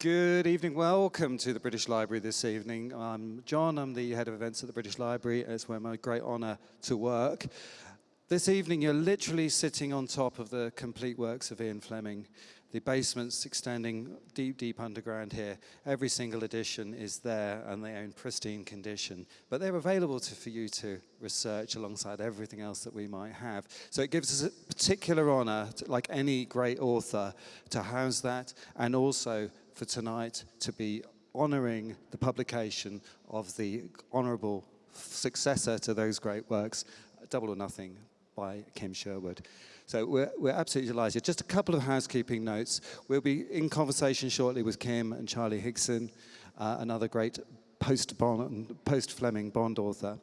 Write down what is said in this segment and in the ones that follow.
Good evening. Welcome to the British Library this evening. I'm John. I'm the head of events at the British Library. It's where my great honour to work. This evening, you're literally sitting on top of the complete works of Ian Fleming. The basements extending deep, deep underground here. Every single edition is there and they are in pristine condition. But they're available to, for you to research alongside everything else that we might have. So it gives us a particular honour, like any great author, to house that and also for tonight to be honouring the publication of the honourable successor to those great works, Double or Nothing by Kim Sherwood. So we're, we're absolutely delighted. Just a couple of housekeeping notes. We'll be in conversation shortly with Kim and Charlie Higson, uh, another great post-Fleming post Bond author.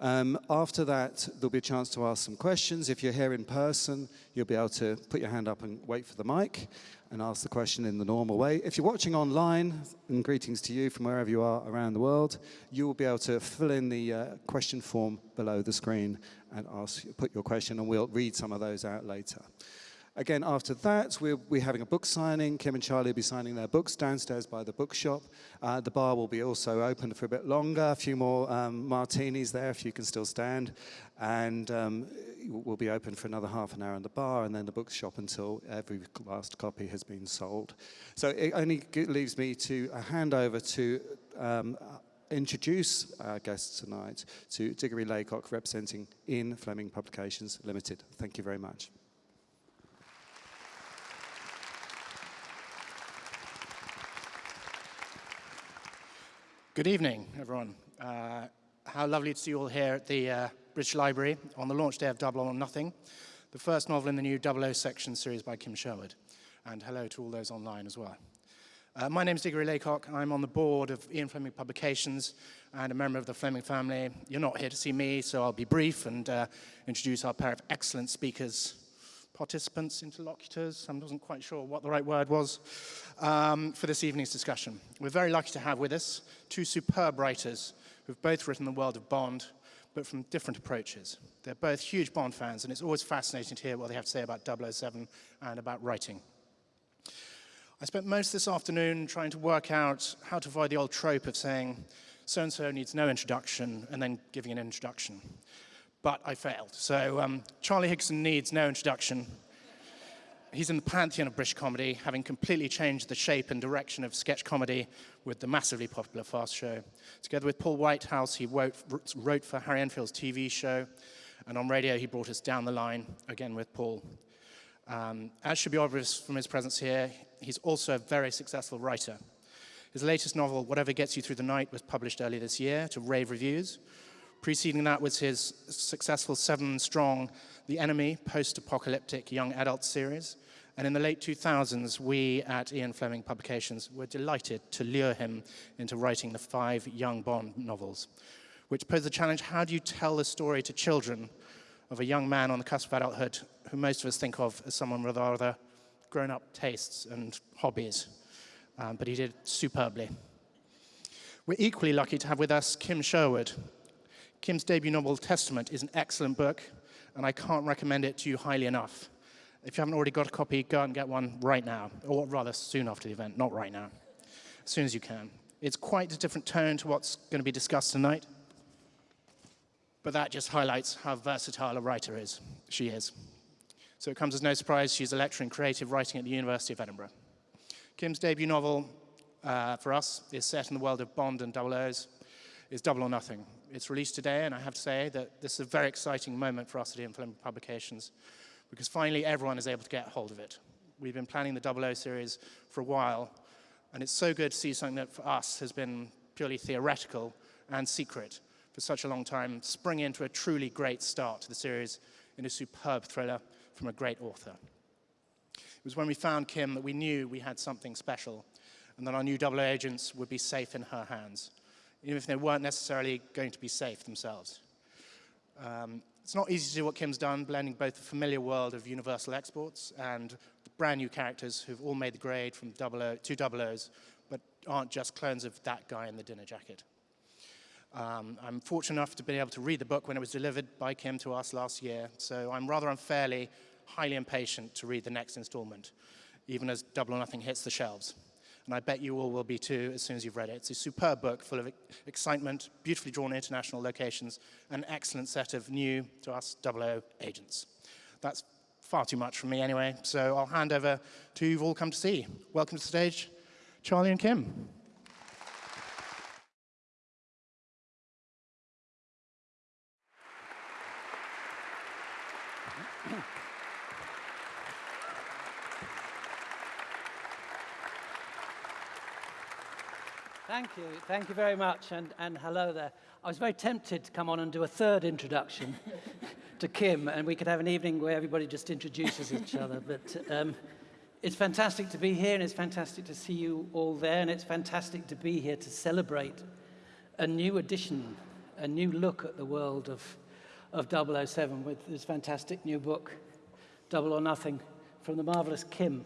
Um, after that, there'll be a chance to ask some questions. If you're here in person, you'll be able to put your hand up and wait for the mic and ask the question in the normal way. If you're watching online, and greetings to you from wherever you are around the world, you will be able to fill in the uh, question form below the screen and ask, put your question, and we'll read some of those out later. Again, after that, we'll be having a book signing. Kim and Charlie will be signing their books downstairs by the bookshop. Uh, the bar will be also open for a bit longer, a few more um, martinis there if you can still stand. And um, we'll be open for another half an hour in the bar and then the bookshop until every last copy has been sold. So it only leaves me to hand over to um, introduce our guests tonight to Diggory Laycock representing Ian Fleming Publications Limited. Thank you very much. Good evening, everyone. Uh, how lovely to see you all here at the uh, British Library on the launch day of Double or Nothing, the first novel in the new Double O section series by Kim Sherwood. And hello to all those online as well. Uh, my name is Diggory Laycock. I'm on the board of Ian Fleming Publications and a member of the Fleming family. You're not here to see me, so I'll be brief and uh, introduce our pair of excellent speakers participants, interlocutors, I wasn't quite sure what the right word was, um, for this evening's discussion. We're very lucky to have with us two superb writers who've both written the world of Bond, but from different approaches. They're both huge Bond fans, and it's always fascinating to hear what they have to say about 007 and about writing. I spent most this afternoon trying to work out how to avoid the old trope of saying, so-and-so needs no introduction, and then giving an introduction but I failed. So um, Charlie Higson needs no introduction. He's in the pantheon of British comedy, having completely changed the shape and direction of sketch comedy with the massively popular Fast Show. Together with Paul Whitehouse, he wrote, wrote for Harry Enfield's TV show, and on radio he brought us down the line, again with Paul. Um, as should be obvious from his presence here, he's also a very successful writer. His latest novel, Whatever Gets You Through the Night, was published earlier this year to rave reviews, Preceding that was his successful seven-strong The Enemy post-apocalyptic young adult series. And in the late 2000s, we at Ian Fleming Publications were delighted to lure him into writing the five young Bond novels, which posed the challenge, how do you tell the story to children of a young man on the cusp of adulthood who most of us think of as someone with rather grown-up tastes and hobbies. Um, but he did superbly. We're equally lucky to have with us Kim Sherwood, Kim's debut novel, Testament, is an excellent book, and I can't recommend it to you highly enough. If you haven't already got a copy, go and get one right now, or rather soon after the event, not right now, as soon as you can. It's quite a different tone to what's going to be discussed tonight, but that just highlights how versatile a writer is. She is. So it comes as no surprise she's a lecturer in creative writing at the University of Edinburgh. Kim's debut novel uh, for us is set in the world of Bond and Double O's, is Double or Nothing, it's released today, and I have to say that this is a very exciting moment for us at Ian Fleming Publications, because finally everyone is able to get hold of it. We've been planning the 00 series for a while, and it's so good to see something that for us has been purely theoretical and secret for such a long time spring into a truly great start to the series in a superb thriller from a great author. It was when we found Kim that we knew we had something special and that our new 00 agents would be safe in her hands even if they weren't necessarily going to be safe themselves. Um, it's not easy to do what Kim's done, blending both the familiar world of Universal exports and the brand new characters who've all made the grade from double o, two double O's, but aren't just clones of that guy in the dinner jacket. Um, I'm fortunate enough to be able to read the book when it was delivered by Kim to us last year, so I'm rather unfairly highly impatient to read the next installment, even as Double or Nothing hits the shelves. And I bet you all will be too as soon as you've read it. It's a superb book full of excitement, beautifully drawn international locations, an excellent set of new, to us, 00 agents. That's far too much from me anyway, so I'll hand over to you've all come to see. Welcome to the stage, Charlie and Kim. Thank you. Thank you very much. And, and hello there. I was very tempted to come on and do a third introduction to Kim, and we could have an evening where everybody just introduces each other. But um, it's fantastic to be here, and it's fantastic to see you all there, and it's fantastic to be here to celebrate a new edition, a new look at the world of, of 007 with this fantastic new book, Double or Nothing, from the marvelous Kim.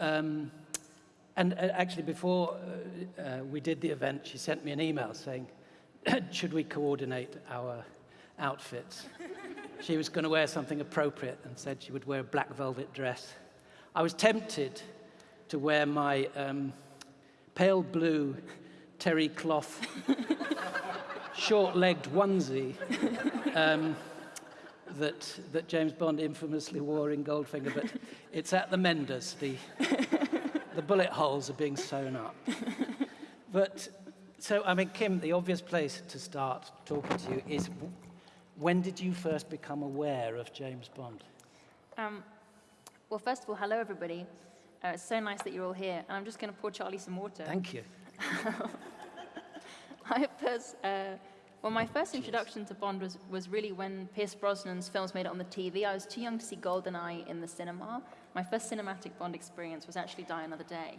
Um, and uh, actually, before uh, uh, we did the event, she sent me an email saying, should we coordinate our outfits? she was going to wear something appropriate and said she would wear a black velvet dress. I was tempted to wear my um, pale blue terry cloth short-legged onesie um, that, that James Bond infamously wore in Goldfinger, but it's at the Menders, the the bullet holes are being sewn up. but, so, I mean, Kim, the obvious place to start talking to you is when did you first become aware of James Bond? Um, well, first of all, hello, everybody. Uh, it's so nice that you're all here. And I'm just going to pour Charlie some water. Thank you. I first, uh, well, my first introduction to Bond was, was really when Pierce Brosnan's films made it on the TV. I was too young to see GoldenEye in the cinema. My first cinematic Bond experience was actually Die Another Day,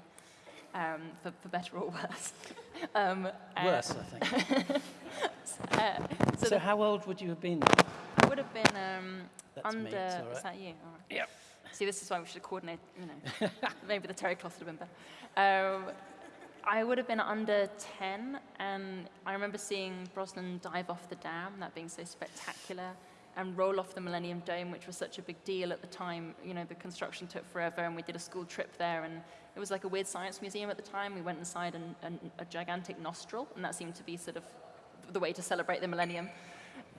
um, for, for, better or worse. um, worse, uh, I think. uh, so, so how old would you have been? I would have been um, under. Me, right. Is that you? All right. Yep. See, this is why we should coordinate. You know, maybe the terry cloth would have been better. Um, I would have been under 10, and I remember seeing Brosnan dive off the dam, that being so spectacular, and roll off the Millennium Dome, which was such a big deal at the time. You know, the construction took forever, and we did a school trip there, and it was like a weird science museum at the time. We went inside an, an, a gigantic nostril, and that seemed to be sort of the way to celebrate the millennium.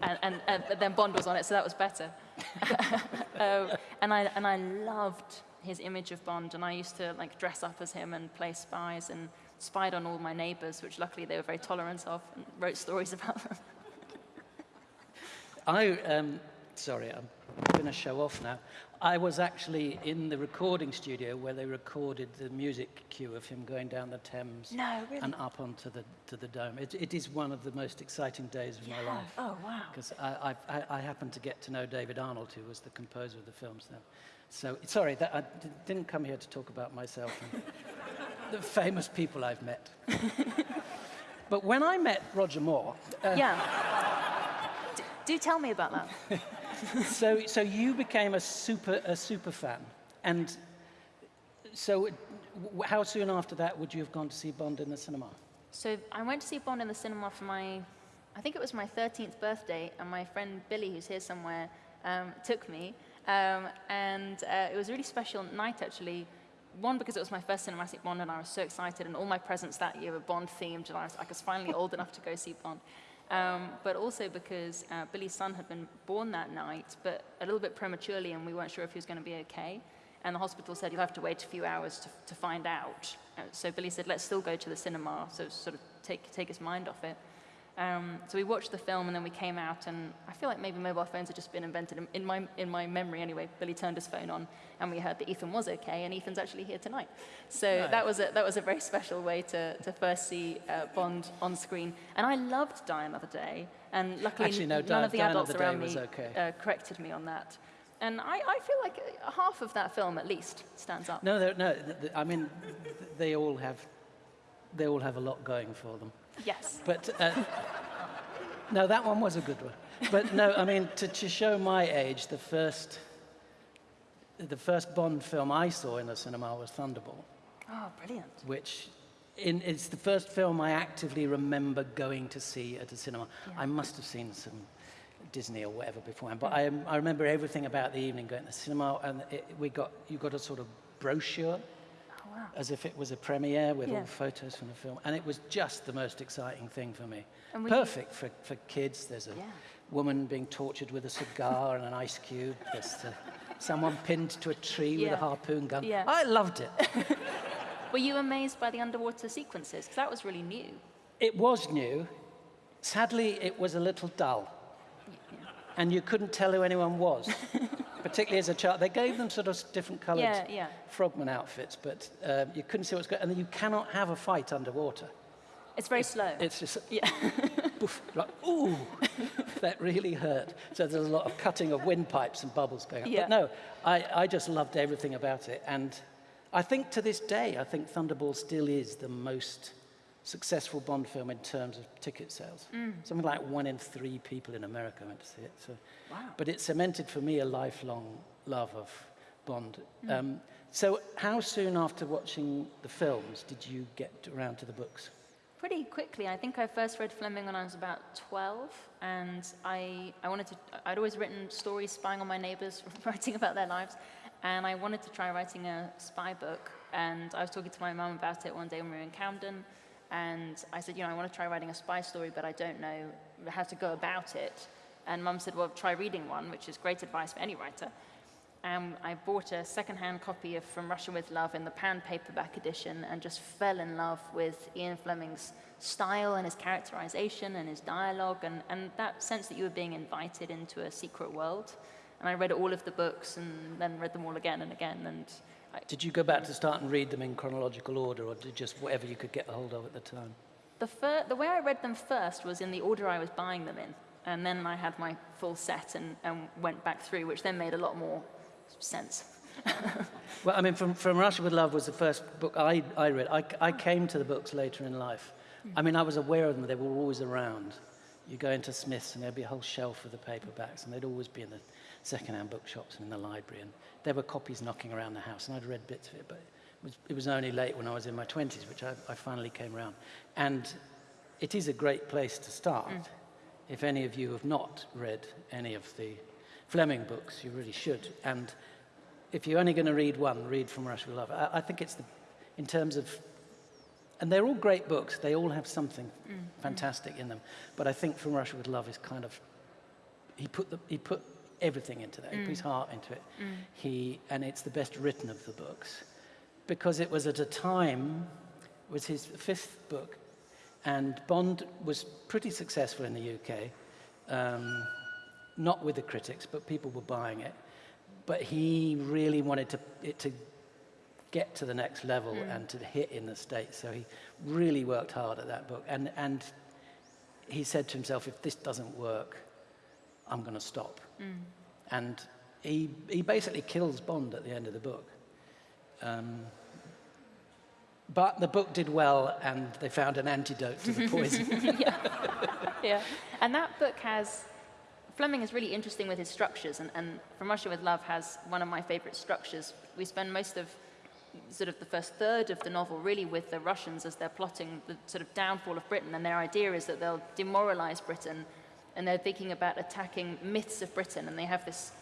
And, and, and then Bond was on it, so that was better. uh, and, I, and I loved his image of Bond, and I used to like dress up as him and play spies and spied on all my neighbors, which luckily they were very tolerant of, and wrote stories about them. I, um, sorry, I'm going to show off now. I was actually in the recording studio where they recorded the music cue of him going down the Thames no, really? and up onto the, to the dome. It, it is one of the most exciting days of yeah. my life. Oh, wow. Because I, I, I happened to get to know David Arnold, who was the composer of the films then. So, sorry, that, I didn't come here to talk about myself and the famous people I've met. but when I met Roger Moore... Uh, yeah. Do tell me about that. so, so you became a super, a super fan. And so how soon after that would you have gone to see Bond in the cinema? So I went to see Bond in the cinema for my, I think it was my 13th birthday, and my friend Billy, who's here somewhere, um, took me. Um, and uh, it was a really special night, actually. One, because it was my first cinematic Bond, and I was so excited, and all my presents that year were Bond-themed, and I was, I was finally old enough to go see Bond. Um, but also because uh, Billy's son had been born that night, but a little bit prematurely, and we weren't sure if he was going to be okay. And the hospital said, you'll have to wait a few hours to, to find out. Uh, so Billy said, let's still go to the cinema, so sort of take, take his mind off it. Um, so we watched the film and then we came out and I feel like maybe mobile phones had just been invented. In, in, my, in my memory anyway, Billy turned his phone on and we heard that Ethan was okay and Ethan's actually here tonight. So nice. that, was a, that was a very special way to, to first see uh, Bond on screen. And I loved Die Another Day and luckily actually, no, none Die, of the Die adults around me okay. uh, corrected me on that. And I, I, feel like half of that film at least stands up. No, no, I mean, they all have, they all have a lot going for them. Yes. But uh, no, that one was a good one. But no, I mean, to, to show my age, the first, the first Bond film I saw in the cinema was Thunderball. Oh, brilliant. Which in, it's the first film I actively remember going to see at a cinema. Yeah. I must have seen some Disney or whatever beforehand, but I, I remember everything about the evening going to the cinema, and it, we got, you got a sort of brochure as if it was a premiere with Yeah. all photos from the film. And it was just the most exciting thing for me. And were you- Perfect for, for kids. There's a Yeah. woman being tortured with a cigar and an ice cube. There's uh, someone pinned to a tree with a harpoon gun. Yeah. I loved it. Were you amazed by the underwater sequences? Because that was really new. It was new. Sadly, it was a little dull. And you couldn't tell who anyone was, particularly as a child. They gave them sort of different coloured Yeah, yeah. frogman outfits, but um, you couldn't see what's going on. And you cannot have a fight underwater. It's very slow. It's just, yeah. poof, like, ooh, that really hurt. So there's a lot of cutting of windpipes and bubbles going up. Yeah. But no, I, I just loved everything about it. And I think to this day, I think Thunderball still is the most successful Bond film in terms of ticket sales. Something like one in three people in America went to see it. So, Wow. But it cemented for me a lifelong love of Bond. Um, so how soon after watching the films did you get around to the books? Pretty quickly. I think I first read Fleming when I was about 12, and I, I wanted to, I'd always written stories spying on my neighbors, writing about their lives, and I wanted to try writing a spy book. And I was talking to my mum about it one day when we were in Camden, and I said, you know, I want to try writing a spy story, but I don't know how to go about it. And mum said, well, try reading one, which is great advice for any writer. And I bought a second-hand copy of From Russia with Love in the pan paperback edition and just fell in love with Ian Fleming's style and his characterization and his dialogue and, and that sense that you were being invited into a secret world. And I read all of the books and then read them all again and again. And Did you go back to start and read them in chronological order, or did just whatever you could get a hold of at the time? the, fir- the way I read them first was in the order I was buying them in. And then I had my full set and, and went back through, which then made a lot more sense. Well, I mean, from, from Russia with Love was the first book I, I read. I, I came to the books later in life. I mean, I was aware of them, they were always around. You go into Smith's and there'd be a whole shelf of the paperbacks, and they'd always be in the second-hand bookshops and in the library. And there were copies knocking around the house, and I'd read bits of it, but it was, it was only late when I was in my 20s, which I, I finally came around. And it is a great place to start. Mm. If any of you have not read any of the Fleming books, you really should. And if you're only going to read one, read From Russia with Love. I, I think it's the, in terms of, and they're all great books. They all have something mm. fantastic in them. But I think From Russia with Love is kind of, he put the, he put everything into that. He put his mm. heart into it. Mm. He, and it's the best written of the books because it was at a time, it was his fifth book, and Bond was pretty successful in the UK. Um, not with the critics, but people were buying it. But he really wanted to, it to get to the next level mm. and to hit in the States. So he really worked hard at that book. And, and he said to himself, if this doesn't work, I'm going to stop. And he, he basically kills Bond at the end of the book. Um, but the book did well, and they found an antidote to the poison. yeah. And that book has, Fleming is really interesting with his structures, and, and From Russia with Love has one of my favorite structures. We spend most of sort of the first third of the novel really with the Russians as they're plotting the sort of downfall of Britain, and their idea is that they'll demoralize Britain, and they're thinking about attacking myths of Britain, and they have this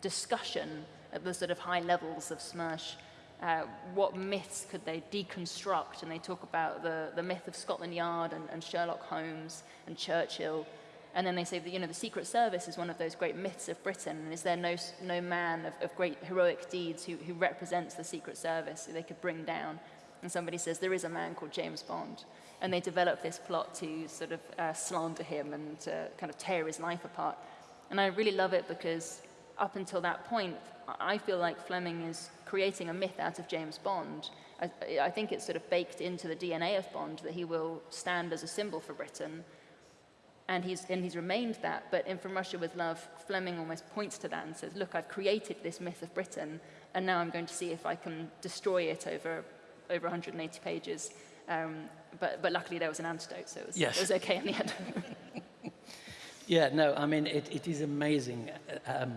discussion at the sort of high levels of Smersh. Uh, what myths could they deconstruct? And they talk about the, the myth of Scotland Yard and, and Sherlock Holmes and Churchill. And then they say that, you know, the Secret Service is one of those great myths of Britain. And is there no, no man of, of great heroic deeds who, who represents the Secret Service who they could bring down? And somebody says, there is a man called James Bond. And they develop this plot to sort of uh, slander him and to kind of tear his life apart. And I really love it because up until that point, I feel like Fleming is creating a myth out of James Bond. I, I think it's sort of baked into the DNA of Bond that he will stand as a symbol for Britain. And he's, and he's remained that. But in From Russia with Love, Fleming almost points to that and says, look, I've created this myth of Britain, and now I'm going to see if I can destroy it over, over 180 pages. Um, but, but luckily there was an antidote, so it was, Yes. it was okay in the end. Yeah, no, I mean, it, it is amazing um,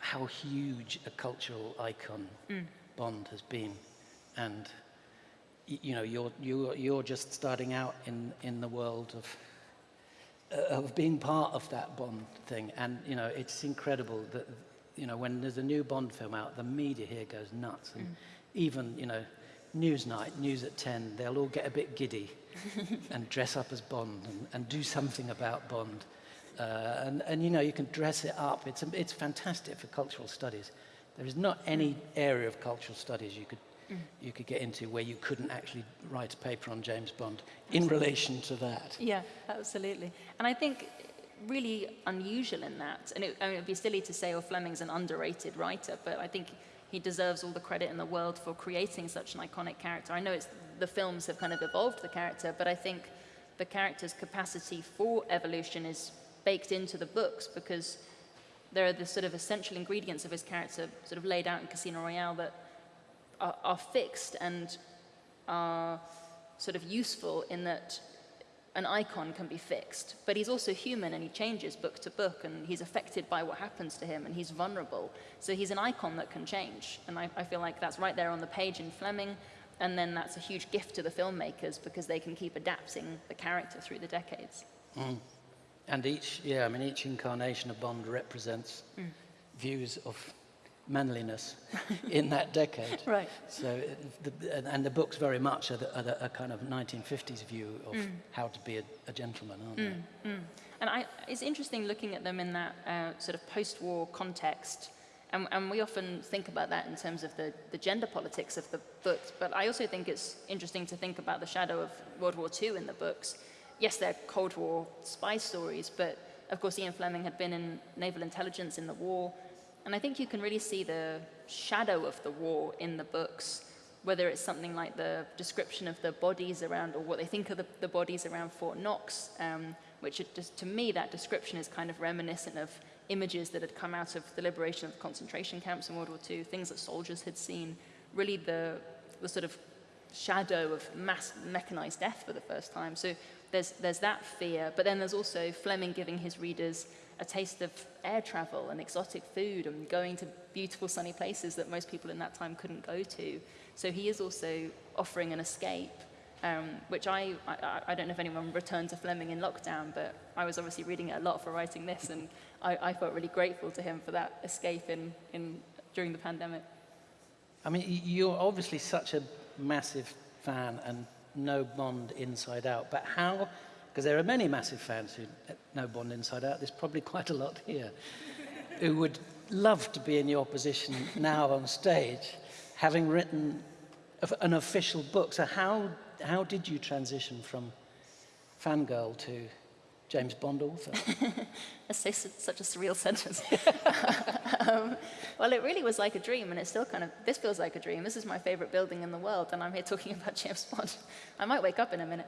how huge a cultural icon Bond has been. And, you know, you're, you're, you're just starting out in, in the world of, uh, of being part of that Bond thing. And, you know, it's incredible that you know, when there's a new Bond film out, the media here goes nuts. And even, you know, Newsnight, News at 10, they'll all get a bit giddy and dress up as Bond and, and do something about Bond. Uh, and, and, you know, you can dress it up. It's, it's fantastic for cultural studies. There is not any area of cultural studies you could, you could get into where you couldn't actually write a paper on James Bond in relation to that. Yeah, absolutely. And I think really unusual in that, and it, I mean, it'd be silly to say, oh, Fleming's an underrated writer, but I think he deserves all the credit in the world for creating such an iconic character. I know it's, the films have kind of evolved the character, but I think the character's capacity for evolution is baked into the books because there are the sort of essential ingredients of his character sort of laid out in Casino Royale that are, are fixed and are sort of useful in that an icon can be fixed, but he's also human and he changes book to book and he's affected by what happens to him and he's vulnerable. So he's an icon that can change. And I, I, feel like that's right there on the page in Fleming. And then that's a huge gift to the filmmakers because they can keep adapting the character through the decades. Mm. And each, yeah, I mean, each incarnation of Bond represents mm. views of manliness in that decade. Right. So, the, and the books very much are, the, are the, a kind of 1950s view of mm. how to be a, a gentleman, aren't mm. they? Mm. And I, it's interesting looking at them in that uh, sort of post-war context. And, and, we often think about that in terms of the, the gender politics of the books, but I also think it's interesting to think about the shadow of World War II in the books. Yes, they're Cold War spy stories, but of course Ian Fleming had been in naval intelligence in the war, and I think you can really see the shadow of the war in the books, whether it's something like the description of the bodies around, or what they think of the, the bodies around Fort Knox, um, which just, to me, that description is kind of reminiscent of images that had come out of the liberation of the concentration camps in World War II, things that soldiers had seen, really the, the sort of shadow of mass mechanized death for the first time. So there's, there's that fear, but then there's also Fleming giving his readers a taste of air travel and exotic food and going to beautiful sunny places that most people in that time couldn't go to. So he is also offering an escape, um, which I, I, I, don't know if anyone returned to Fleming in lockdown, but I was obviously reading it a lot for writing this, and I, I felt really grateful to him for that escape in, in, during the pandemic. I mean, you're obviously such a massive fan and know Bond inside out, but how because there are many massive fans who know Bond inside out. There's probably quite a lot here who would love to be in your position now on stage, having written an official book. So how, how did you transition from fangirl to James Bond author? That's such a surreal sentence. um, well, it really was like a dream, and it's still kind of, this feels like a dream. This is my favorite building in the world, and I'm here talking about James Bond. I might wake up in a minute.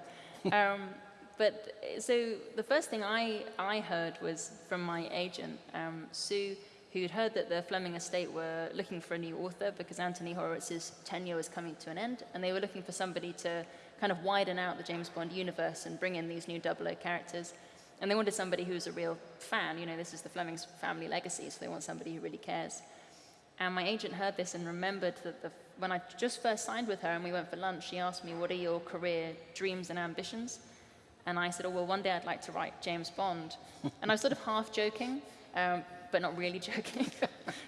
Um, but so the first thing I, I heard was from my agent, um, Sue, who'd heard that the Fleming estate were looking for a new author because Anthony Horowitz's tenure was coming to an end, and they were looking for somebody to kind of widen out the James Bond universe and bring in these new 00 characters. And they wanted somebody who was a real fan. You know, this is the Fleming's family legacy, so they want somebody who really cares. And my agent heard this and remembered that the, when I just first signed with her and we went for lunch, she asked me, what are your career dreams and ambitions? And I said, oh, well, one day I'd like to write James Bond. and I was sort of half joking, um, but not really joking.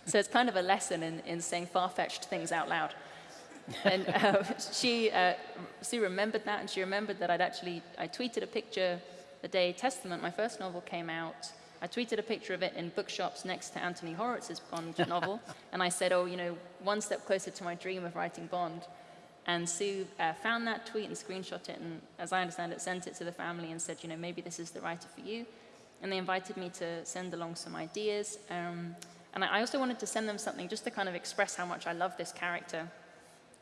so it's kind of a lesson in, in saying far-fetched things out loud. and uh, she, uh, Sue remembered that, and she remembered that I'd actually, I tweeted a picture the day Testament, my first novel, came out. I tweeted a picture of it in bookshops next to Anthony Horowitz's Bond novel, and I said, oh, you know, one step closer to my dream of writing Bond. And Sue uh, found that tweet and screenshot it, and as I understand it, sent it to the family and said, you know, maybe this is the writer for you. And they invited me to send along some ideas. Um, and I also wanted to send them something just to kind of express how much I love this character.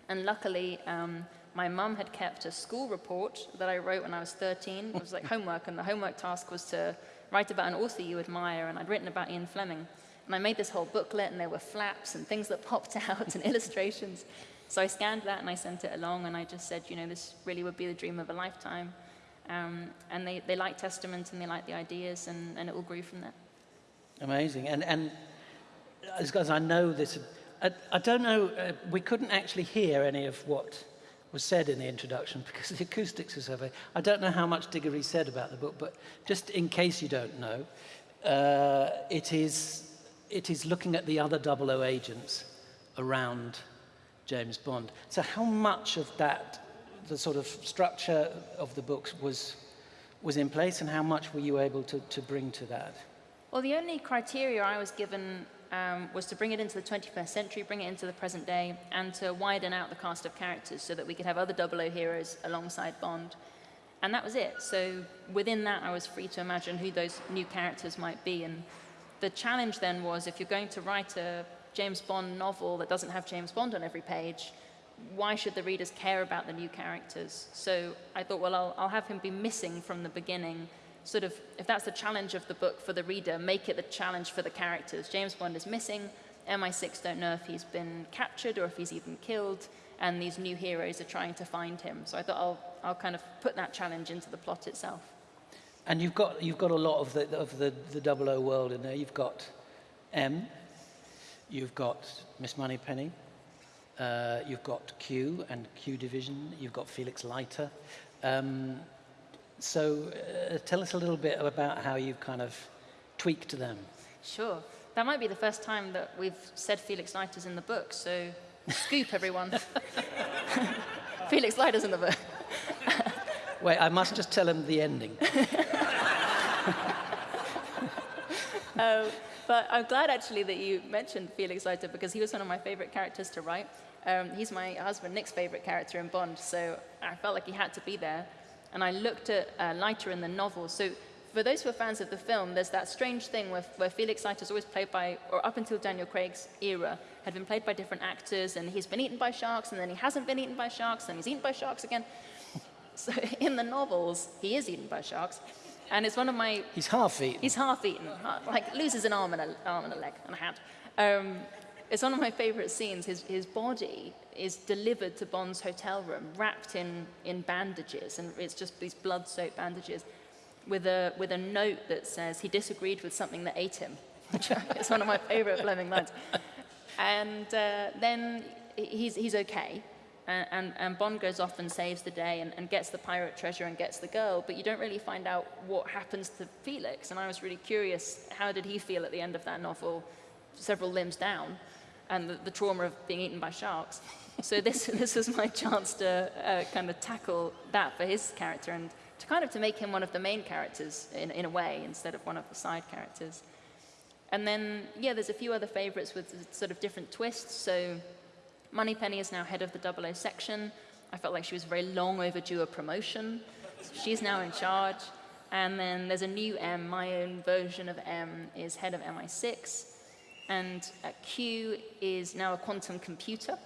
And luckily, um, my mum had kept a school report that I wrote when I was 13. It was like homework, and the homework task was to write about an author you admire, and I'd written about Ian Fleming. And I made this whole booklet, and there were flaps and things that popped out and illustrations. So I scanned that and I sent it along and I just said, you know, this really would be the dream of a lifetime. Um, and they, they liked Testament and they liked the ideas and, and it all grew from there. Amazing. And, and as I know this, I, I don't know, uh, we couldn't actually hear any of what was said in the introduction because the acoustics are so very, I don't know how much Diggory said about the book, but just in case you don't know, uh, it is it is looking at the other 00 agents around James Bond. So how much of that, the sort of structure of the books was, was in place and how much were you able to, to bring to that? Well, the only criteria I was given um, was to bring it into the 21st century, bring it into the present day, and to widen out the cast of characters so that we could have other 00 heroes alongside Bond. And that was it. So within that, I was free to imagine who those new characters might be. And the challenge then was if you're going to write a James Bond novel that doesn't have James Bond on every page, why should the readers care about the new characters? So I thought, well, I'll, I'll have him be missing from the beginning. Sort of, if that's the challenge of the book for the reader, make it the challenge for the characters. James Bond is missing. MI6 don't know if he's been captured or if he's even killed. And these new heroes are trying to find him. So I thought I'll, I'll kind of put that challenge into the plot itself. And you've got, you've got a lot of the, of the, the 00 world in there. You've got M, you've got Miss Moneypenny, uh, you've got Q and Q Division, you've got Felix Leiter. Um, so uh, tell us a little bit about how you've kind of tweaked them. Sure. That might be the first time that we've said Felix Leiter's in the book, so scoop everyone. Felix Leiter's in the book. Wait, I must just tell him the ending. Uh, but I'm glad actually that you mentioned Felix Leiter because he was one of my favorite characters to write. Um, he's my husband Nick's favorite character in Bond, so I felt like he had to be there. And I looked at uh, Leiter in the novel. So for those who are fans of the film, there's that strange thing where, where Felix Leiter is always played by, or up until Daniel Craig's era, had been played by different actors, and he's been eaten by sharks, and then he hasn't been eaten by sharks, and he's eaten by sharks again. So in the novels, he is eaten by sharks. And it's one of my He's half eaten. He's half eaten, uh, like loses an arm and a, arm and a leg and a hand. Um, it's one of my favorite scenes. His, his body is delivered to Bond's hotel room, wrapped in, in bandages, and it's just these blood-soaked bandages, with a, with a note that says he disagreed with something that ate him. it's one of my favorite Fleming lines. And uh, then he's, he's okay, and, and, and, Bond goes off and saves the day and, and, gets the pirate treasure and gets the girl, but you don't really find out what happens to Felix. And I was really curious, how did he feel at the end of that novel, several limbs down, and the, the trauma of being eaten by sharks. So this, this was my chance to uh, kind of tackle that for his character and to kind of to make him one of the main characters in, in a way, instead of one of the side characters. And then, yeah, there's a few other favorites with sort of different twists. So Moneypenny is now head of the 00 section. I felt like she was very long overdue a promotion. She's now in charge. And then there's a new M, my own version of M is head of MI6. And uh, Q is now a quantum computer.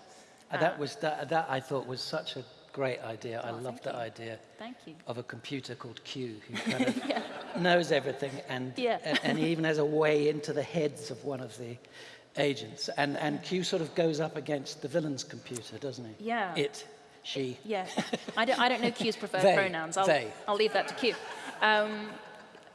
Uh, that was that, that I thought was such a great idea. Oh, I loved that you. idea. Thank you. Of a computer called Q who kind of yeah. knows everything and, Yeah. and and he even has a way into the heads of one of the agents. And and Q sort of goes up against the villain's computer, doesn't he? Yeah. It, she. Yeah, I don't, I don't know Q's preferred They, pronouns. I'll, they. I'll leave that to Q. Um,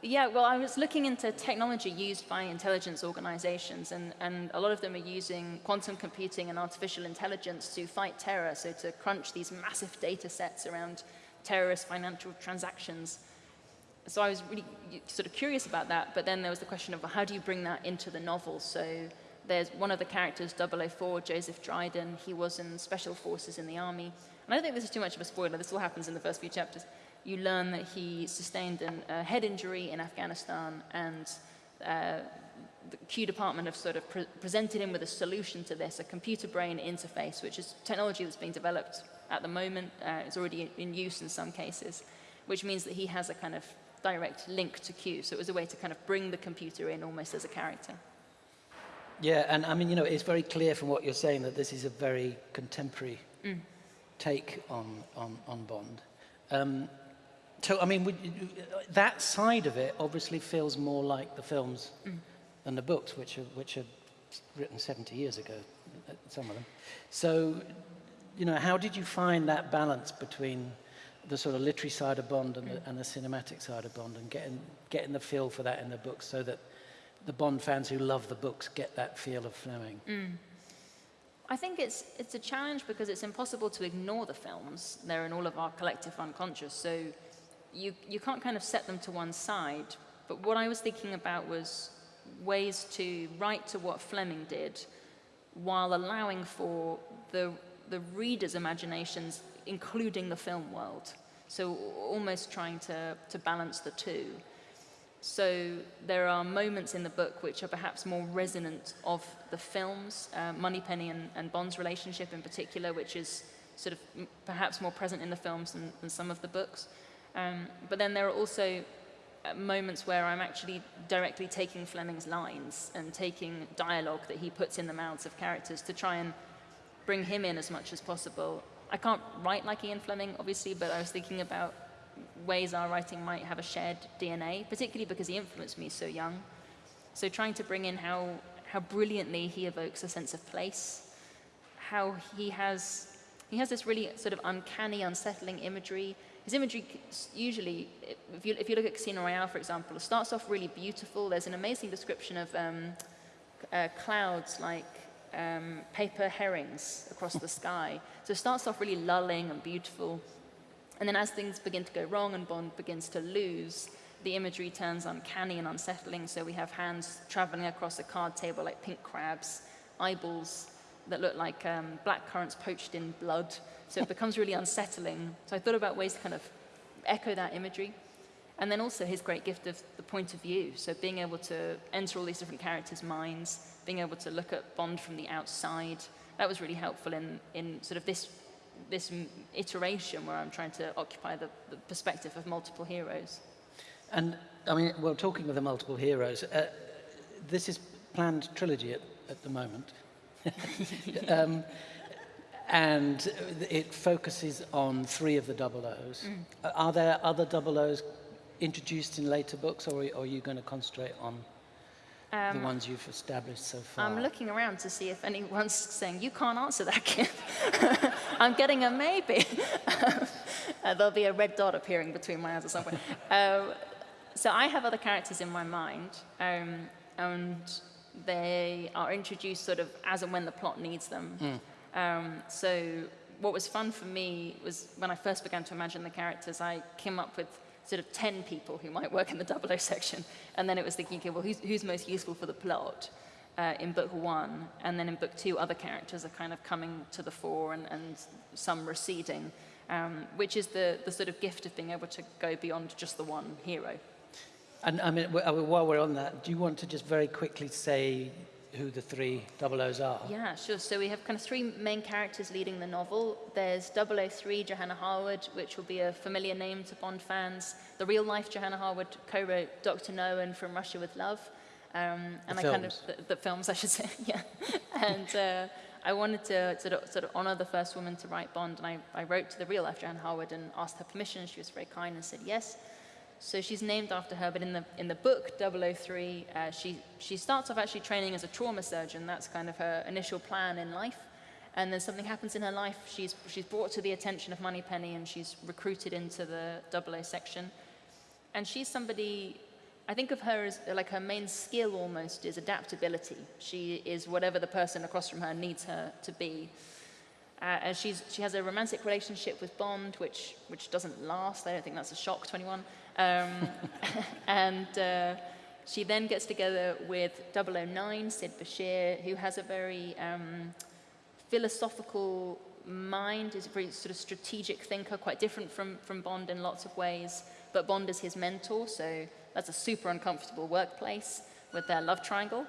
yeah, well, I was looking into technology used by intelligence organizations, and, and a lot of them are using quantum computing and artificial intelligence to fight terror, so to crunch these massive data sets around terrorist financial transactions. So I was really sort of curious about that, but then there was the question of well, how do you bring that into the novel? So there's one of the characters, 004, Joseph Dryden, he was in special forces in the army. And I don't think this is too much of a spoiler, this all happens in the first few chapters. You learn that he sustained an, a head injury in Afghanistan and uh, the Q department have sort of pre presented him with a solution to this, a computer brain interface, which is technology that's being developed at the moment. Uh, it's already in use in some cases, which means that he has a kind of direct link to Q. So it was a way to kind of bring the computer in almost as a character. Yeah, and I mean, you know, it's very clear from what you're saying that this is a very contemporary Mm. take on, on, on Bond. Um, so, I mean, would that side of it obviously feels more like the films Mm. than the books, which are, which are written 70 years ago, some of them. So, you know, how did you find that balance between the sort of literary side of Bond and the, and the cinematic side of Bond and getting, getting the feel for that in the books so that the Bond fans who love the books get that feel of Fleming? Mm. I think it's, it's a challenge because it's impossible to ignore the films. They're in all of our collective unconscious, so you, you can't kind of set them to one side. But what I was thinking about was ways to write to what Fleming did while allowing for the, the reader's imaginations, including the film world. So almost trying to, to balance the two. So there are moments in the book which are perhaps more resonant of the films, uh, Moneypenny and, and Bond's relationship in particular, which is sort of perhaps more present in the films than, than some of the books. Um, but then there are also uh, moments where I'm actually directly taking Fleming's lines and taking dialogue that he puts in the mouths of characters to try and bring him in as much as possible. I can't write like Ian Fleming, obviously, but I was thinking about ways our writing might have a shared DNA, particularly because he influenced me so young. So trying to bring in how, how brilliantly he evokes a sense of place, how he has, he has this really sort of uncanny, unsettling imagery. His imagery usually, if you, if you look at Casino Royale, for example, it starts off really beautiful. There's an amazing description of um, uh, clouds like um, paper herrings across the sky. So it starts off really lulling and beautiful. And then as things begin to go wrong and Bond begins to lose, the imagery turns uncanny and unsettling. So we have hands traveling across a card table like pink crabs, eyeballs that look like um, black currants poached in blood. So it becomes really unsettling. So I thought about ways to kind of echo that imagery. And then also his great gift of the point of view. So being able to enter all these different characters' minds, being able to look at Bond from the outside, that was really helpful in, in sort of this this iteration where I'm trying to occupy the, the perspective of multiple heroes. And I mean, well, talking of the multiple heroes, uh, this is planned trilogy at, at the moment. um, and it focuses on three of the double O's. Mm. Are there other double O's introduced in later books, or are you going to concentrate on um, the ones you've established so far? I'm looking around to see if anyone's saying, you can't answer that, kid. I'm getting a maybe. uh, there'll be a red dot appearing between my eyes or somewhere. uh, so I have other characters in my mind, um, and they are introduced sort of as and when the plot needs them. Mm. Um, so what was fun for me was when I first began to imagine the characters, I came up with sort of 10 people who might work in the 00 section. And then it was thinking, okay, well, who's, who's most useful for the plot uh, in book one? And then in book two, other characters are kind of coming to the fore and, and some receding, um, which is the, the sort of gift of being able to go beyond just the one hero. And I mean, while we're on that, do you want to just very quickly say who the three double O's are? Yeah, sure. So we have kind of three main characters leading the novel. There's 003 Johanna Harwood, which will be a familiar name to Bond fans. The real life Johanna Harwood co-wrote Dr. No and From Russia with Love. Um, and the I films. kind of, the, the, films, I should say, yeah. and uh, I wanted to sort of, sort of honor the first woman to write Bond, and I, I wrote to the real life Johanna Harwood and asked her permission, she was very kind and said yes. So she's named after her, but in the, in the book 003, uh, she, she starts off actually training as a trauma surgeon. That's kind of her initial plan in life. And then something happens in her life. She's, she's brought to the attention of Moneypenny and she's recruited into the 00 section. And she's somebody, I think of her as like her main skill almost is adaptability. She is whatever the person across from her needs her to be. Uh, she's, she has a romantic relationship with Bond, which, which doesn't last. I don't think that's a shock to anyone. Um, and uh, she then gets together with 009, Sid Bashir, who has a very um, philosophical mind, is a very sort of strategic thinker, quite different from, from Bond in lots of ways. But Bond is his mentor, so that's a super uncomfortable workplace with their love triangle.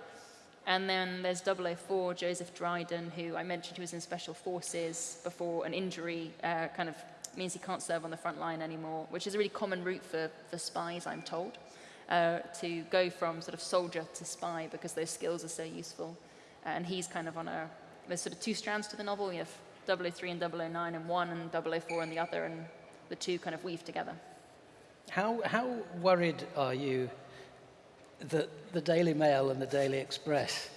And then there's 004, Joseph Dryden, who I mentioned who was in Special Forces before an injury uh, kind of means he can't serve on the front line anymore, which is a really common route for, for spies, I'm told, uh, to go from sort of soldier to spy because those skills are so useful. And he's kind of on a, there's sort of two strands to the novel. You have 003 and 009 in one and 004 in the other, and the two kind of weave together. How, how worried are you that the Daily Mail and the Daily Express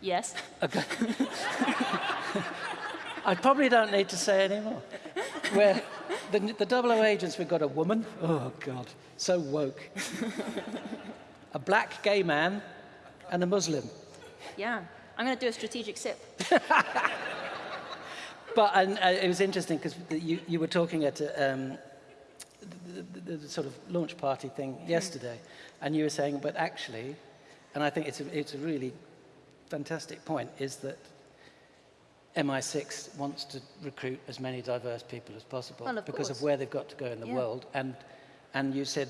Yes. I probably don't need to say any more. Where the, the double O agents, we've got a woman. Oh, God, so woke. a black gay man and a Muslim. Yeah. I'm going to do a strategic sip. but and, uh, it was interesting because you, you were talking at a, um, the, the, the, sort of launch party thing yesterday, and you were saying, but actually, and I think it's a, it's a really fantastic point, is that MI6 wants to recruit as many diverse people as possible Well, of because course. of where they've got to go in the Yeah. world. And, and you said,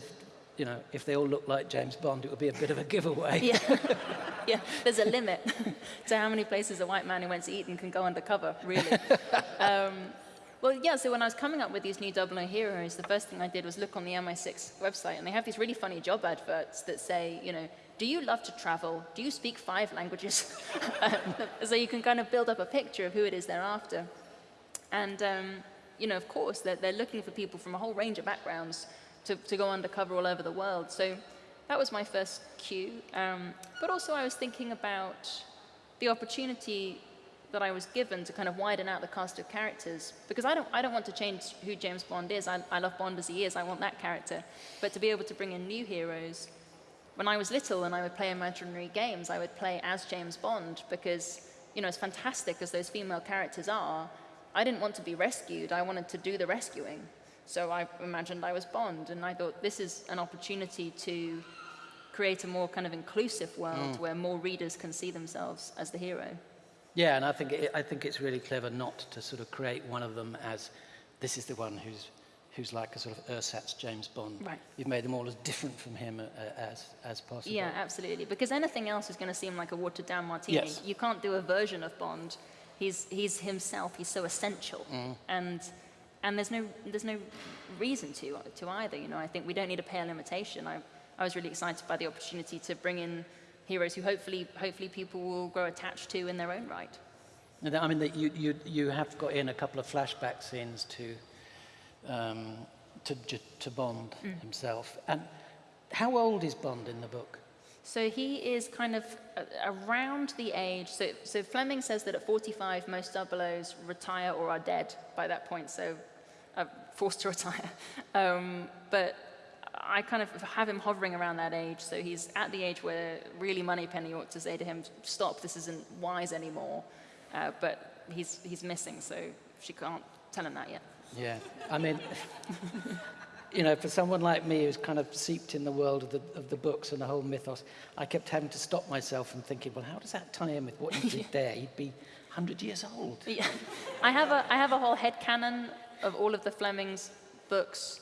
you know, if they all look like James Bond, it would be a bit of a giveaway. Yeah, yeah. There's a limit to how many places a white man who went to Eton can go undercover, really. um, well, yeah. So when I was coming up with these new 00 heroes, the first thing I did was look on the MI6 website, and they have these really funny job adverts that say, you know, do you love to travel? Do you speak five languages? So you can kind of build up a picture of who it is they're after. And, um, you know, of course, they're, they're looking for people from a whole range of backgrounds to, to go undercover all over the world. So that was my first cue. Um, but also I was thinking about the opportunity that I was given to kind of widen out the cast of characters. Because I don't, I don't want to change who James Bond is. I, I love Bond as he is. I want that character. But to be able to bring in new heroes, when I was little and I would play imaginary games, I would play as James Bond because, you know, as fantastic as those female characters are, I didn't want to be rescued. I wanted to do the rescuing. So I imagined I was Bond, and I thought this is an opportunity to create a more kind of inclusive world mm. where more readers can see themselves as the hero. Yeah, and I think, it, I think it's really clever not to sort of create one of them as this is the one who's, who's like a sort of ersatz James Bond. Right. You've made them all as different from him uh, as, as possible. Yeah, absolutely. Because anything else is going to seem like a watered down martini. Yes. You can't do a version of Bond. He's, he's himself. He's so essential. And, and there's, no, there's no reason to, to either. You know, I think we don't need a pale imitation. I, I was really excited by the opportunity to bring in heroes who hopefully, hopefully people will grow attached to in their own right. I mean, you, you, you have got in a couple of flashback scenes to, um, to, to Bond Mm. himself. And how old is Bond in the book? So he is kind of uh, around the age. So, so Fleming says that at 45, most double-O's retire or are dead by that point. So uh, forced to retire. Um, but I kind of have him hovering around that age. So he's at the age where really Moneypenny ought to say to him, "Stop! This isn't wise anymore." Uh, but he's he's missing, so she can't tell him that yet. Yeah, I mean, you know, for someone like me who's kind of seeped in the world of the, of the books and the whole mythos, I kept having to stop myself from thinking, well, how does that tie in with what you did there? He'd be 100 years old. Yeah. I have a I have a whole head canon of all of the Fleming's books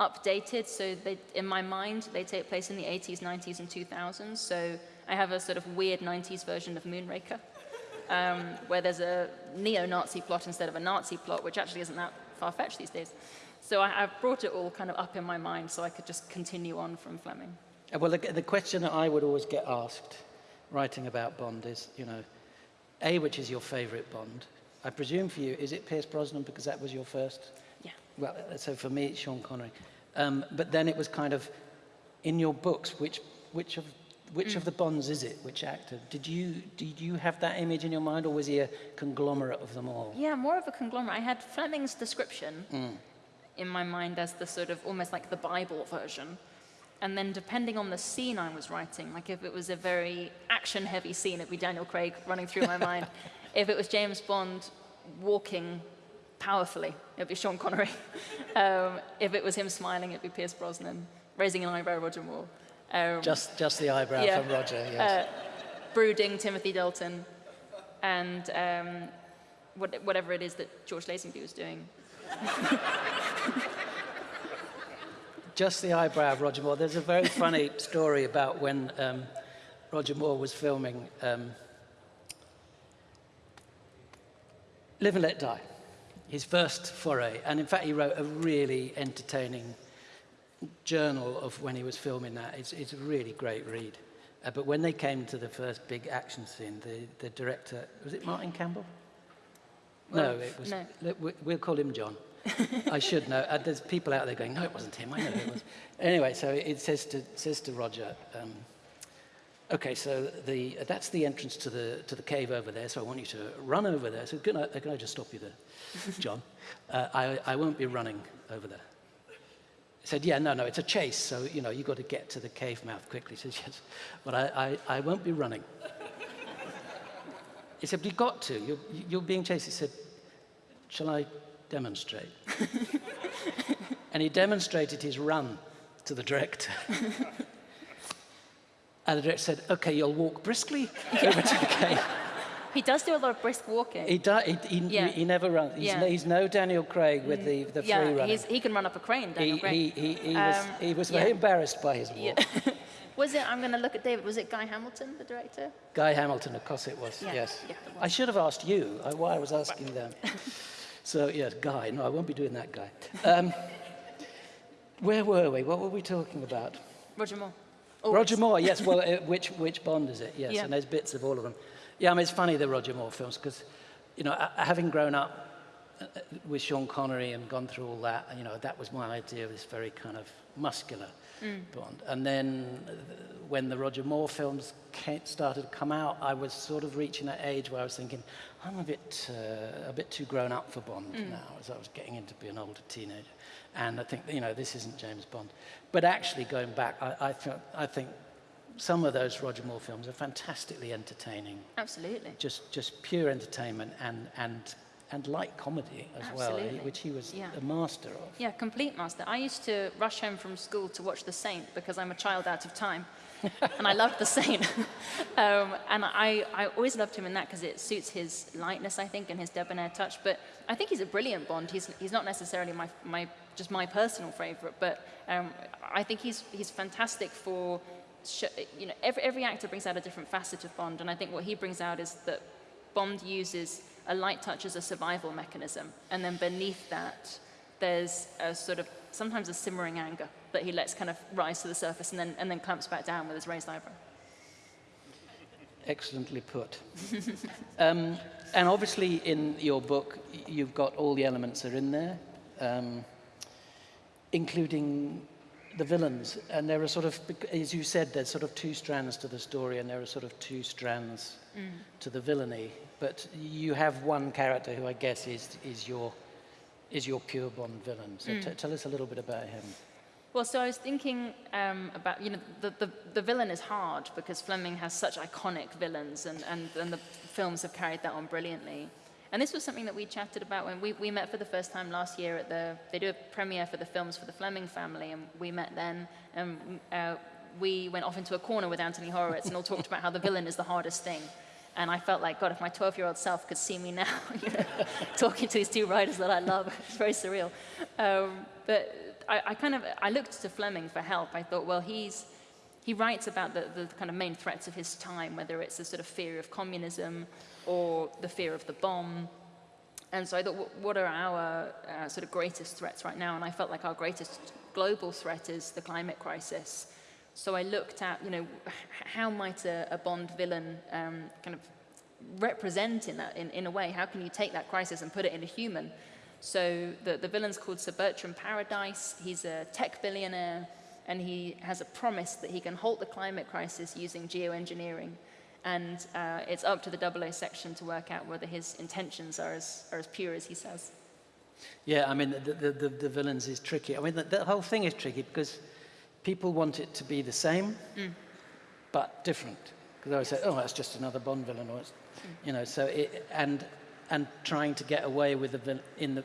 updated. So they, in my mind, they take place in the 80s, 90s, and 2000s. So I have a sort of weird 90s version of Moonraker, um, where there's a neo-Nazi plot instead of a Nazi plot, which actually isn't that far-fetched these days. So I, I've brought it all kind of up in my mind so I could just continue on from Fleming. Uh, Well, the, the question that I would always get asked writing about Bond is, you know, A, which is your favourite Bond? I presume for you, is it Pierce Brosnan because that was your first? Yeah. Well, uh, so for me, it's Sean Connery. Um, but then it was kind of, in your books, which, which, of, which of the Bonds is it? Which actor? Did you, did you have that image in your mind, or was he a conglomerate of them all? Yeah, more of a conglomerate. I had Fleming's description in my mind as the sort of almost like the Bible version. And then depending on the scene I was writing, like if it was a very action heavy scene, it'd be Daniel Craig running through my mind. If it was James Bond walking powerfully, it'd be Sean Connery. Um, if it was him smiling, it'd be Pierce Brosnan. Raising an eyebrow, Roger Moore. Um, Just, just the eyebrow Yeah. from Roger, yes. uh, brooding Timothy Dalton, and um, what, whatever it is that George Lazenby was doing. Just the eyebrow of Roger Moore. There's a very funny story about when um, Roger Moore was filming um, Live and Let Die, his first foray. And in fact, he wrote a really entertaining journal of when he was filming that. It's, it's a really great read. Uh, but when they came to the first big action scene, the, the director, was it Martin Campbell? no, it was, no. we- we'll call him John. I should know. Uh, there's people out there going, no, it wasn't him. I know it was. Anyway, so it says to, says to Roger, um, okay, so the, uh, that's the entrance to the, to the cave over there, so I want you to run over there. So can I, can I just stop you there, John? Uh, I, I won't be running over there. Said, yeah, no, no, it's a chase, so, you know, you've got to get to the cave mouth quickly. He says, yes, but I, I, I won't be running. He said, but you've got to. You're, you're being chased. He said, shall I demonstrate? and he demonstrated his run to the director. And the director said, okay, you'll walk briskly over to the cave. He does do a lot of brisk walking. He, do, he, he, Yeah. he never runs. He's, Yeah. no, he's no Daniel Craig with the, the free yeah, running. he's, he can run up a crane, Daniel he, Craig. he, he, he was, Um, he was very embarrassed by his walk. Was it, I'm going to look at David, was it Guy Hamilton, the director? Guy Hamilton, of course it was, yes. yeah, it was. I should have asked you uh, why I was asking them. so, yes, Guy. No, I won't be doing that, Guy. Um, where were we? What were we talking about? Roger Moore. Oh, Roger Moore, yes. Well, uh, which, which Bond is it? Yes, Yeah. and there's bits of all of them. Yeah, I mean, it's funny, the Roger Moore films, because, you know, having grown up uh, with Sean Connery and gone through all that, you know, that was my idea of this very kind of muscular Bond. And then uh, when the Roger Moore films came, started to come out, I was sort of reaching that age where I was thinking, I'm a bit, uh, a bit too grown up for Bond now, as I was getting into being an older teenager. And I think, you know, this isn't James Bond. But actually, going back, I, I, feel, I think some of those Roger Moore films are fantastically entertaining. Absolutely. Just, just pure entertainment and, and, and light comedy as well, which he was Yeah. a master of. Yeah, complete master. I used to rush home from school to watch The Saint because I'm a child out of time. and I loved The Saint. um, and I, I always loved him in that because it suits his lightness, I think, and his debonair touch. But I think he's a brilliant Bond. He's, he's not necessarily my, my, just my personal favorite, but um, I think he's, he's fantastic for, you know, every, every actor brings out a different facet of Bond. And I think what he brings out is that Bond uses a light touch as a survival mechanism, and then beneath that, there's a sort of sometimes a simmering anger that he lets kind of rise to the surface and then and then clamps back down with his raised eyebrow. Excellently put. um, and obviously, in your book, you've got all the elements that are in there, um, including the villains. And there are sort of, as you said, there's sort of two strands to the story, and there are sort of two strands to the villainy. But you have one character who I guess is is your is your pure Bond villain. So t- tell us a little bit about him. Well, so I was thinking um, about, you know, the, the, the villain is hard because Fleming has such iconic villains and, and, and the films have carried that on brilliantly. And this was something that we chatted about when we, we met for the first time last year at the, they do a premiere for the films for the Fleming family and we met then and uh, we went off into a corner with Anthony Horowitz and all talked about how the villain is the hardest thing. And I felt like, God, if my 12-year-old self could see me now, you know, talking to these two writers that I love, it's very surreal. Um, but I, I kind of, I looked to Fleming for help. I thought, well, he's, he writes about the, the kind of main threats of his time, whether it's the sort of fear of communism or the fear of the bomb. And so I thought, what are our uh, sort of greatest threats right now? And I felt like our greatest global threat is the climate crisis. So I looked at, you know, how might a, a Bond villain um, kind of represent in, that, in, in a way? How can you take that crisis and put it in a human? So the, the villain's called Sir Bertram Paradise. He's a tech billionaire, and he has a promise that he can halt the climate crisis using geoengineering. And uh, it's up to the 00 section to work out whether his intentions are as, are as pure as he says. Yeah, I mean, the, the, the, the villains is tricky. I mean, the, the whole thing is tricky because people want it to be the same, but different. Because they always say, oh, that's just another Bond villain, or it's, you know, so it, and, and trying to get away with the, in the,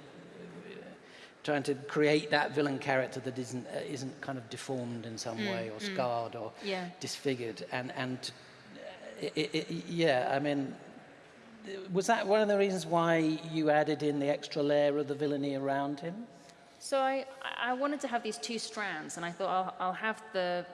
trying to create that villain character that isn't, uh, isn't kind of deformed in some way, or scarred, or Yeah. disfigured, and, and uh, it, it, yeah, I mean, was that one of the reasons why you added in the extra layer of the villainy around him? So I, I wanted to have these two strands, and I thought I'll, I'll have the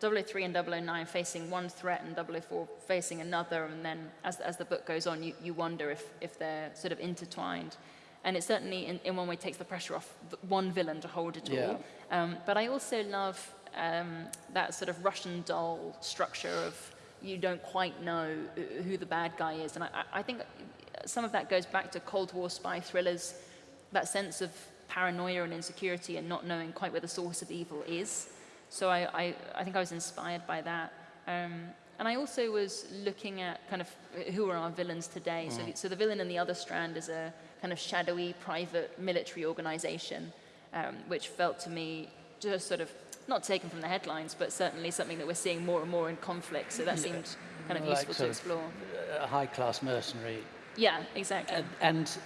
003 and 009 facing one threat and 004 facing another, and then as, as the book goes on, you, you wonder if, if they're sort of intertwined. And it certainly, in, in one way, takes the pressure off one villain to hold it Yeah. all. Um, but I also love um, that sort of Russian doll structure of you don't quite know who- who the bad guy is. And I, I think some of that goes back to Cold War spy thrillers, that sense of paranoia and insecurity and not knowing quite where the source of evil is. So I, I, I think I was inspired by that. Um, and I also was looking at kind of who are our villains today. So, the, so the villain in the other strand is a kind of shadowy private military organization, um, which felt to me just sort of not taken from the headlines, but certainly something that we're seeing more and more in conflict. So that seemed kind of Like useful to explore. A high-class mercenary. Yeah, exactly. And, and,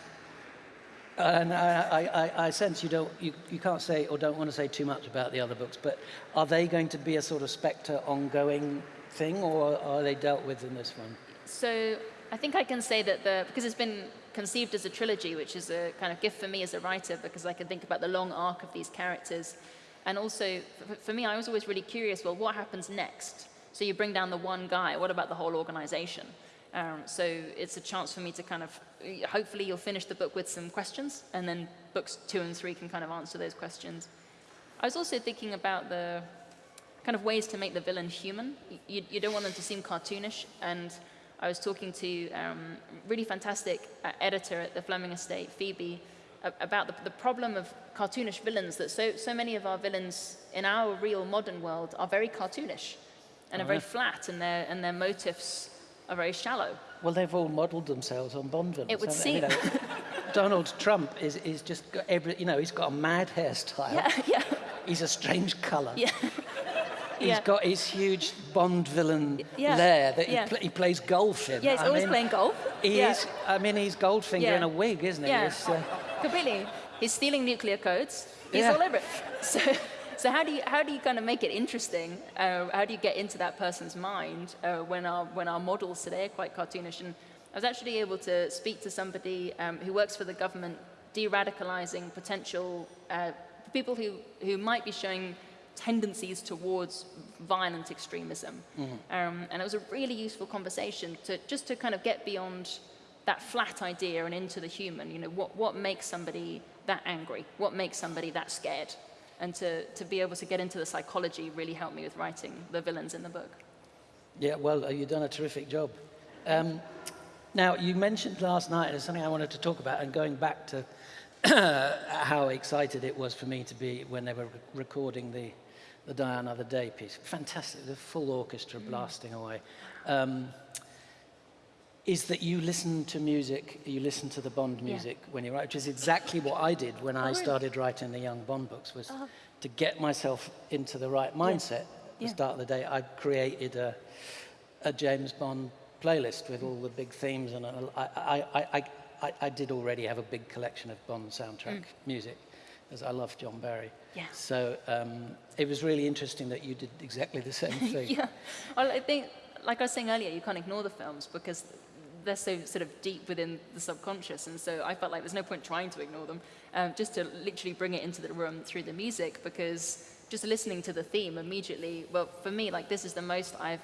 and I, I, I- I sense you, don't, you, you can't say or don't want to say too much about the other books, but are they going to be a sort of Spectre ongoing thing, or are they dealt with in this one? So I think I can say that the, because it's been conceived as a trilogy, which is a kind of gift for me as a writer, because I can think about the long arc of these characters. And also, for, me, I was always really curious, well, what happens next? So you bring down the one guy, what about the whole organization? Um, so it's a chance for me to kind of, hopefully you'll finish the book with some questions, and then books two and three can kind of answer those questions. I was also thinking about the kind of ways to make the villain human. You, you don't want them to seem cartoonish, and I was talking to um, really fantastic uh, editor at the Fleming Estate, Phoebe, about the, the, problem of cartoonish villains, that so, so many of our villains in our real modern world are very cartoonish and oh, are very yeah. flat, and their, and their motifs are very shallow. Well, they've all modelled themselves on Bond villains. It would seem. You know, Donald Trump is, is just got every, you know, he's got a mad hairstyle. Yeah, yeah. He's a strange colour. Yeah. He's yeah. got his huge Bond villain yeah. lair that yeah. he, pl he, plays golf in. Yeah, he's I always mean, playing golf. He is. I mean, he's Goldfinger in a wig, isn't he? Yeah, completely. He's stealing nuclear codes. He's all over it. So, so how do you how do you kind of make it interesting? Uh, how do you get into that person's mind uh, when our when our models today are quite cartoonish? And I was actually able to speak to somebody um, who works for the government, de-radicalizing potential uh, people who who might be showing tendencies towards violent extremism. Mm -hmm. um, and it was a really useful conversation to just to kind of get beyond that flat idea and into the human. You know, what, what makes somebody that angry? What makes somebody that scared? And to, to be able to get into the psychology really helped me with writing the villains in the book. Yeah, well, uh, you've done a terrific job. Um, now, you mentioned last night, and it's something I wanted to talk about, and going back to how excited it was for me to be when they were recording the the Die Another Day piece. Fantastic, the full orchestra mm. blasting away. Um, is that you listen to music, you listen to the Bond music yeah. when you write, which is exactly what I did when oh, I started writing the Young Bond books, was uh, to get myself into the right mindset yeah. at the yeah. start of the day. I created a, a James Bond playlist with all the big themes, and I, I, I, I, I did already have a big collection of Bond soundtrack mm. music as I love John Barry. Yeah. So um, it was really interesting that you did exactly the same thing. yeah. Well, I think, like I was saying earlier, you can't ignore the films because they're so sort of deep within the subconscious. And so I felt like there's no point trying to ignore them, um, just to literally bring it into the room through the music because just listening to the theme immediately, well, for me, like this is the most I've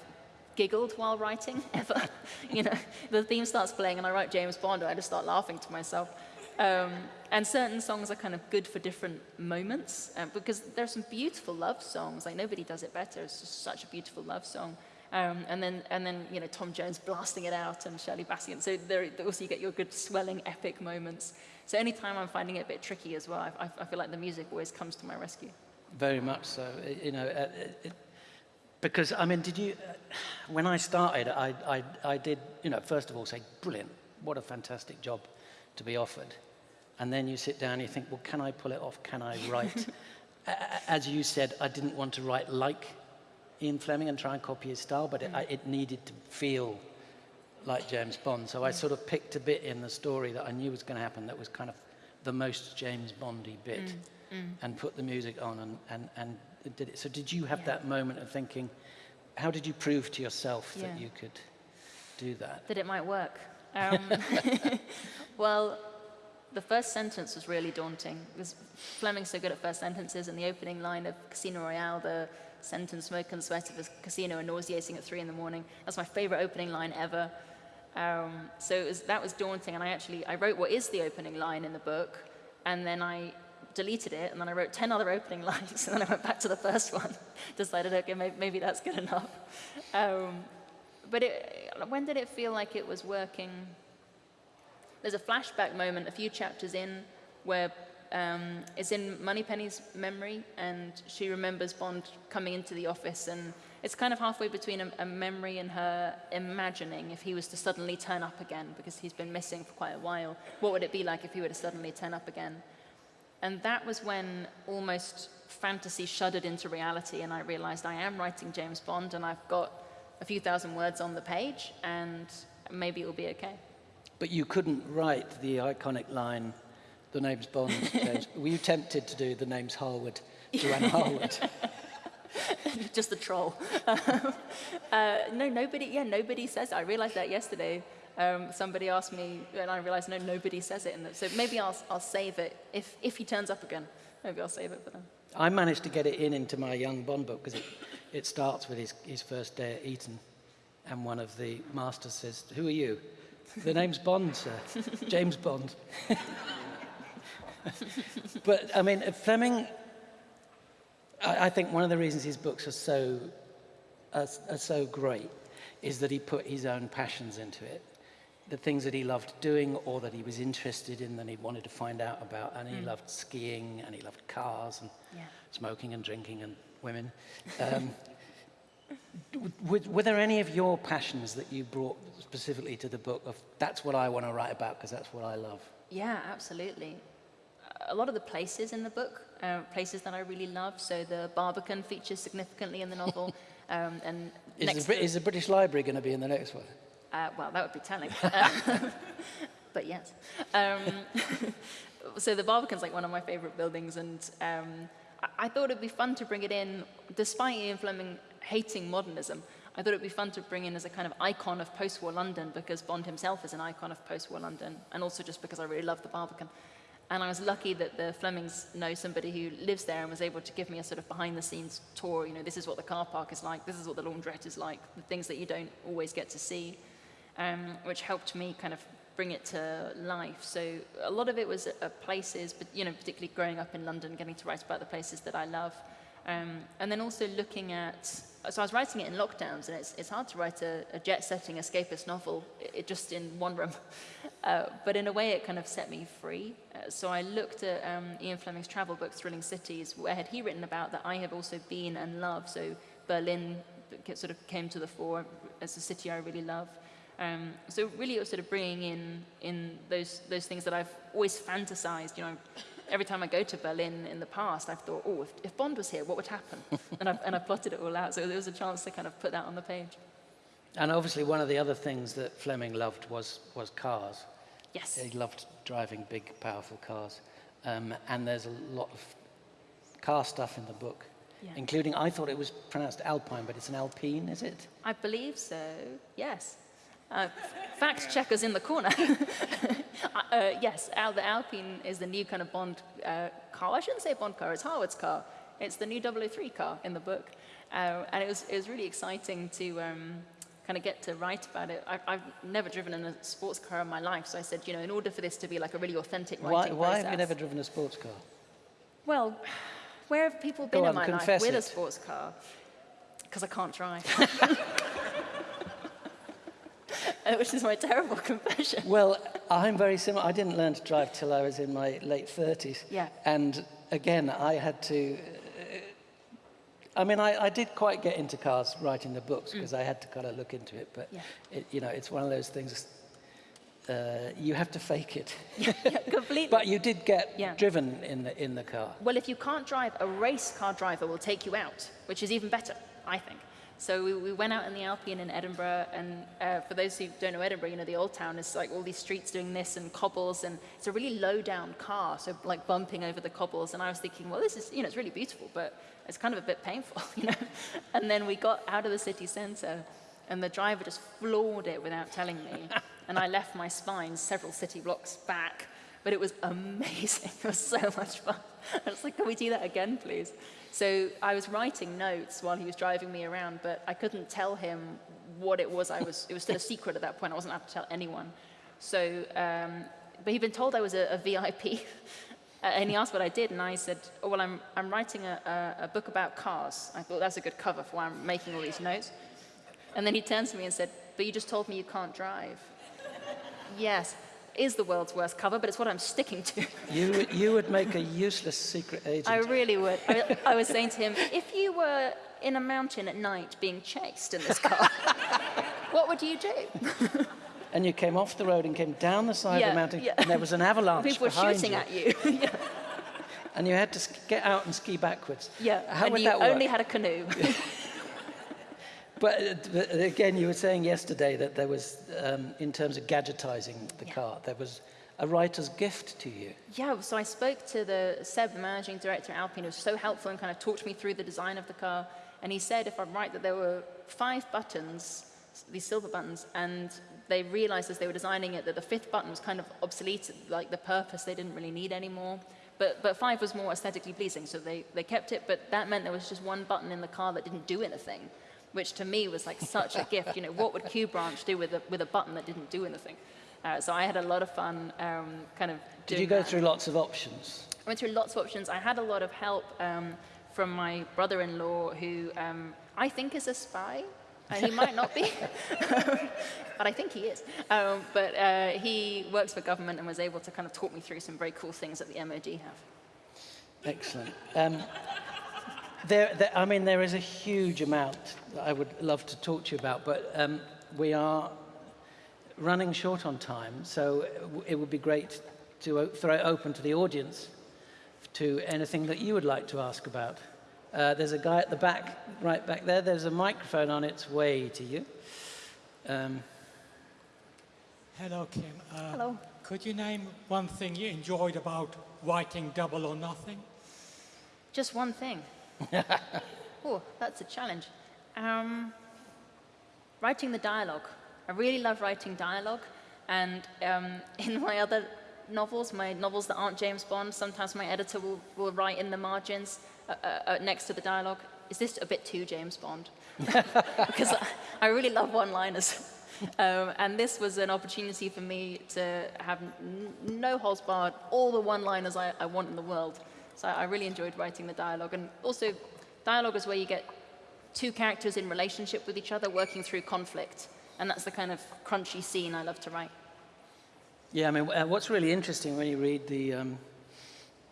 giggled while writing ever. you know, the theme starts playing and I write James Bond and I just start laughing to myself. Um, and certain songs are kind of good for different moments uh, because there are some beautiful love songs. Like nobody does it better. It's just such a beautiful love song. Um, and then, and then, you know, Tom Jones blasting it out and Shirley Bassey. And so there also you get your good swelling epic moments. So anytime I'm finding it a bit tricky as well, I, I feel like the music always comes to my rescue. Very much so. You know, uh, it, because I mean, did you? Uh, when I started, I, I, I did. You know, first of all, say, brilliant. What a fantastic job to be offered. And then you sit down and you think, well, can I pull it off? Can I write? As you said, I didn't want to write like Ian Fleming and try and copy his style, but mm. it, it, needed to feel like James Bond. So mm. I sort of picked a bit in the story that I knew was going to happen that was kind of the most James Bondy bit mm. mm. and put the music on and, and, and did it. So did you have yeah. that moment of thinking, how did you prove to yourself yeah. that you could do that? That it might work. Um, well, the first sentence was really daunting because Fleming's so good at first sentences and the opening line of Casino Royale, the sentence smoke and sweat of a casino and nauseating at three in the morning. That's my favorite opening line ever. Um, so was, that was daunting and I actually, I wrote what is the opening line in the book and then I deleted it and then I wrote 10 other opening lines and then I went back to the first one. Decided, okay, maybe, maybe that's good enough. Um, but it, when did it feel like it was working? There's a flashback moment a few chapters in where um, it's in Moneypenny's memory, and she remembers Bond coming into the office, and it's kind of halfway between a, a, memory and her imagining if he was to suddenly turn up again, because he's been missing for quite a while. What would it be like if he were to suddenly turn up again? And that was when almost fantasy shuddered into reality, and I realized I am writing James Bond, and I've got a few thousand words on the page, and maybe it will be okay. But you couldn't write the iconic line, the name's Bond. James. Were you tempted to do the name's Harwood, Joanna Harwood? Just the troll. Uh, no, nobody, yeah, nobody says it. I realized that yesterday. Um, somebody asked me, and I realized, no, nobody says it. In the, so maybe I'll, I'll save it. If, if he turns up again, maybe I'll save it for them. I managed to get it in into my young Bond book because it, it starts with his, his first day at Eton. And one of the masters says, Who are you? The name's Bond, sir. James Bond. but I mean, Fleming, I, I think one of the reasons his books are so, are, are so great is that he put his own passions into it. The things that he loved doing or that he was interested in and he wanted to find out about. And he loved skiing and he loved cars and Yeah. smoking and drinking and women. Um, were, were there any of your passions that you brought specifically to the book of that's what I want to write about because that's what I love? Yeah, absolutely. A lot of the places in the book, uh, places that I really love. So the Barbican features significantly in the novel. um, and Is the, is the British Library going to be in the next one? Uh, well, that would be telling. But yes. Um, so the Barbican's like one of my favorite buildings, and um, I-, I thought it'd be fun to bring it in, despite Ian Fleming hating modernism. I thought it'd be fun to bring in as a kind of icon of post-war London because Bond himself is an icon of post-war London, and also just because I really love the Barbican. And I was lucky that the Flemings know somebody who lives there and was able to give me a sort of behind-the-scenes tour. You know, this is what the car park is like, this is what the laundrette is like, the things that you don't always get to see um, which helped me kind of bring it to life. So a lot of it was places, but you know, particularly growing up in London, getting to write about the places that I love, um, and then also looking at. So I was writing it in lockdowns, and it's, it's hard to write a, a jet-setting escapist novel it, just in one room. Uh, but in a way, it kind of set me free. Uh, so I looked at um, Ian Fleming's travel book, Thrilling Cities. Where had he written about that I have also been and loved? So Berlin sort of came to the fore as a city I really love. Um, so really, it was sort of bringing in in those those things that I've always fantasized. You know, every time I go to Berlin in the past, I've thought, oh, if, if Bond was here, what would happen? and I've and I plotted it all out. So there was a chance to kind of put that on the page. And obviously, one of the other things that Fleming loved was, was cars. Yes. He loved driving big, powerful cars. Um, and there's a lot of car stuff in the book, Yeah. including, I thought it was pronounced Alpine, but it's an Alpine, is it? I believe so. Yes. Uh, fact checkers in the corner. uh, uh, yes, Al, the Alpine is the new kind of Bond uh, car. I shouldn't say Bond car, it's Harwood's car. It's the new 003 car in the book. Uh, and it was, it was really exciting to um, kind of get to write about it. I, I've never driven in a sports car in my life, so I said, you know, in order for this to be like a really authentic Why, writing why process. have you never driven a sports car? Well, where have people been on, in my life with a sports car? Because I can't drive. Which is my terrible confession. Well, I'm very similar. I didn't learn to drive till I was in my late 30s. Yeah. And again, I had to. uh, I mean, I, I did quite get into cars writing the books because I had to kind of look into it. But, Mm. Yeah. it, you know, it's one of those things, uh, you have to fake it. yeah, completely. But you did get Yeah. driven in the, in the car. well, if you can't drive, a race car driver will take you out, which is even better, I think. So we, we went out in the Alpine in Edinburgh, and uh, for those who don't know Edinburgh, you know, the old town is like all these streets doing this and cobbles, and it's a really low down car, so like bumping over the cobbles. And I was thinking, well, this is, you know, it's really beautiful, but it's kind of a bit painful, you know. And then we got out of the city centre, and the driver just floored it without telling me. and I left my spine several city blocks back, but it was amazing. It was so much fun. I was like, can we do that again, please? So I was writing notes while he was driving me around, but I couldn't tell him what it was. I was, it was still a secret at that point. I wasn't allowed to tell anyone. So, um, but he'd been told I was a, a VIP. And he asked what I did, and I said, oh, well, I'm, I'm writing a, a, a book about cars. I thought that's a good cover for why I'm making all these notes. And then he turned to me and said, but you just told me you can't drive. yes, is the world's worst cover, but it's what I'm sticking to. You, you would make a useless secret agent. I really would. I, I was saying to him, if you were in a mountain at night being chased in this car, what would you do? and you came off the road and came down the side of the mountain, yeah. and there was an avalanche People were shooting you, at you. yeah. and you had to get out and ski backwards. yeah. How and would you that work? only had a canoe. But, but again, you were saying yesterday that there was, um, in terms of gadgetizing the Yeah. car, there was a writer's gift to you. Yeah, so I spoke to the Seb, the managing director at Alpine, who was so helpful and kind of talked me through the design of the car. And he said if I'm right that there were five buttons, these silver buttons, and they realized as they were designing it that the fifth button was kind of obsolete, like the purpose they didn't really need anymore. But, but five was more aesthetically pleasing, so they, they kept it, but that meant there was just one button in the car that didn't do anything, which to me was like such a gift. You know, what would Q Branch do with a, with a button that didn't do anything? Uh, so I had a lot of fun um, kind of Did you go that. through lots of options? I went through lots of options. I had a lot of help um, from my brother-in-law, who um, I think is a spy. Uh, he might not be, but I think he is. Um, but uh, he works for government and was able to kind of talk me through some very cool things that the MOD have. Excellent. There, there, I mean, there is a huge amount that I would love to talk to you about, but um, we are running short on time, so it would be great to throw it open to the audience to anything that you would like to ask about. Uh, there's a guy at the back, right back there. There's a microphone on its way to you. Um, Hello, Kim. Uh, Hello. Could you name one thing you enjoyed about writing Double or Nothing? Just one thing. oh, that's a challenge. Um, writing the dialogue. I really love writing dialogue. And um, in my other novels, my novels that aren't James Bond, sometimes my editor will, will write in the margins uh, uh, uh, next to the dialogue, is this a bit too James Bond? because I, I really love one-liners. Um, and this was an opportunity for me to have no holds barred, all the one-liners I, I want in the world. So I really enjoyed writing the dialogue. And also, dialogue is where you get two characters in relationship with each other working through conflict. And that's the kind of crunchy scene I love to write. Yeah, I mean, uh, what's really interesting when you read the, um,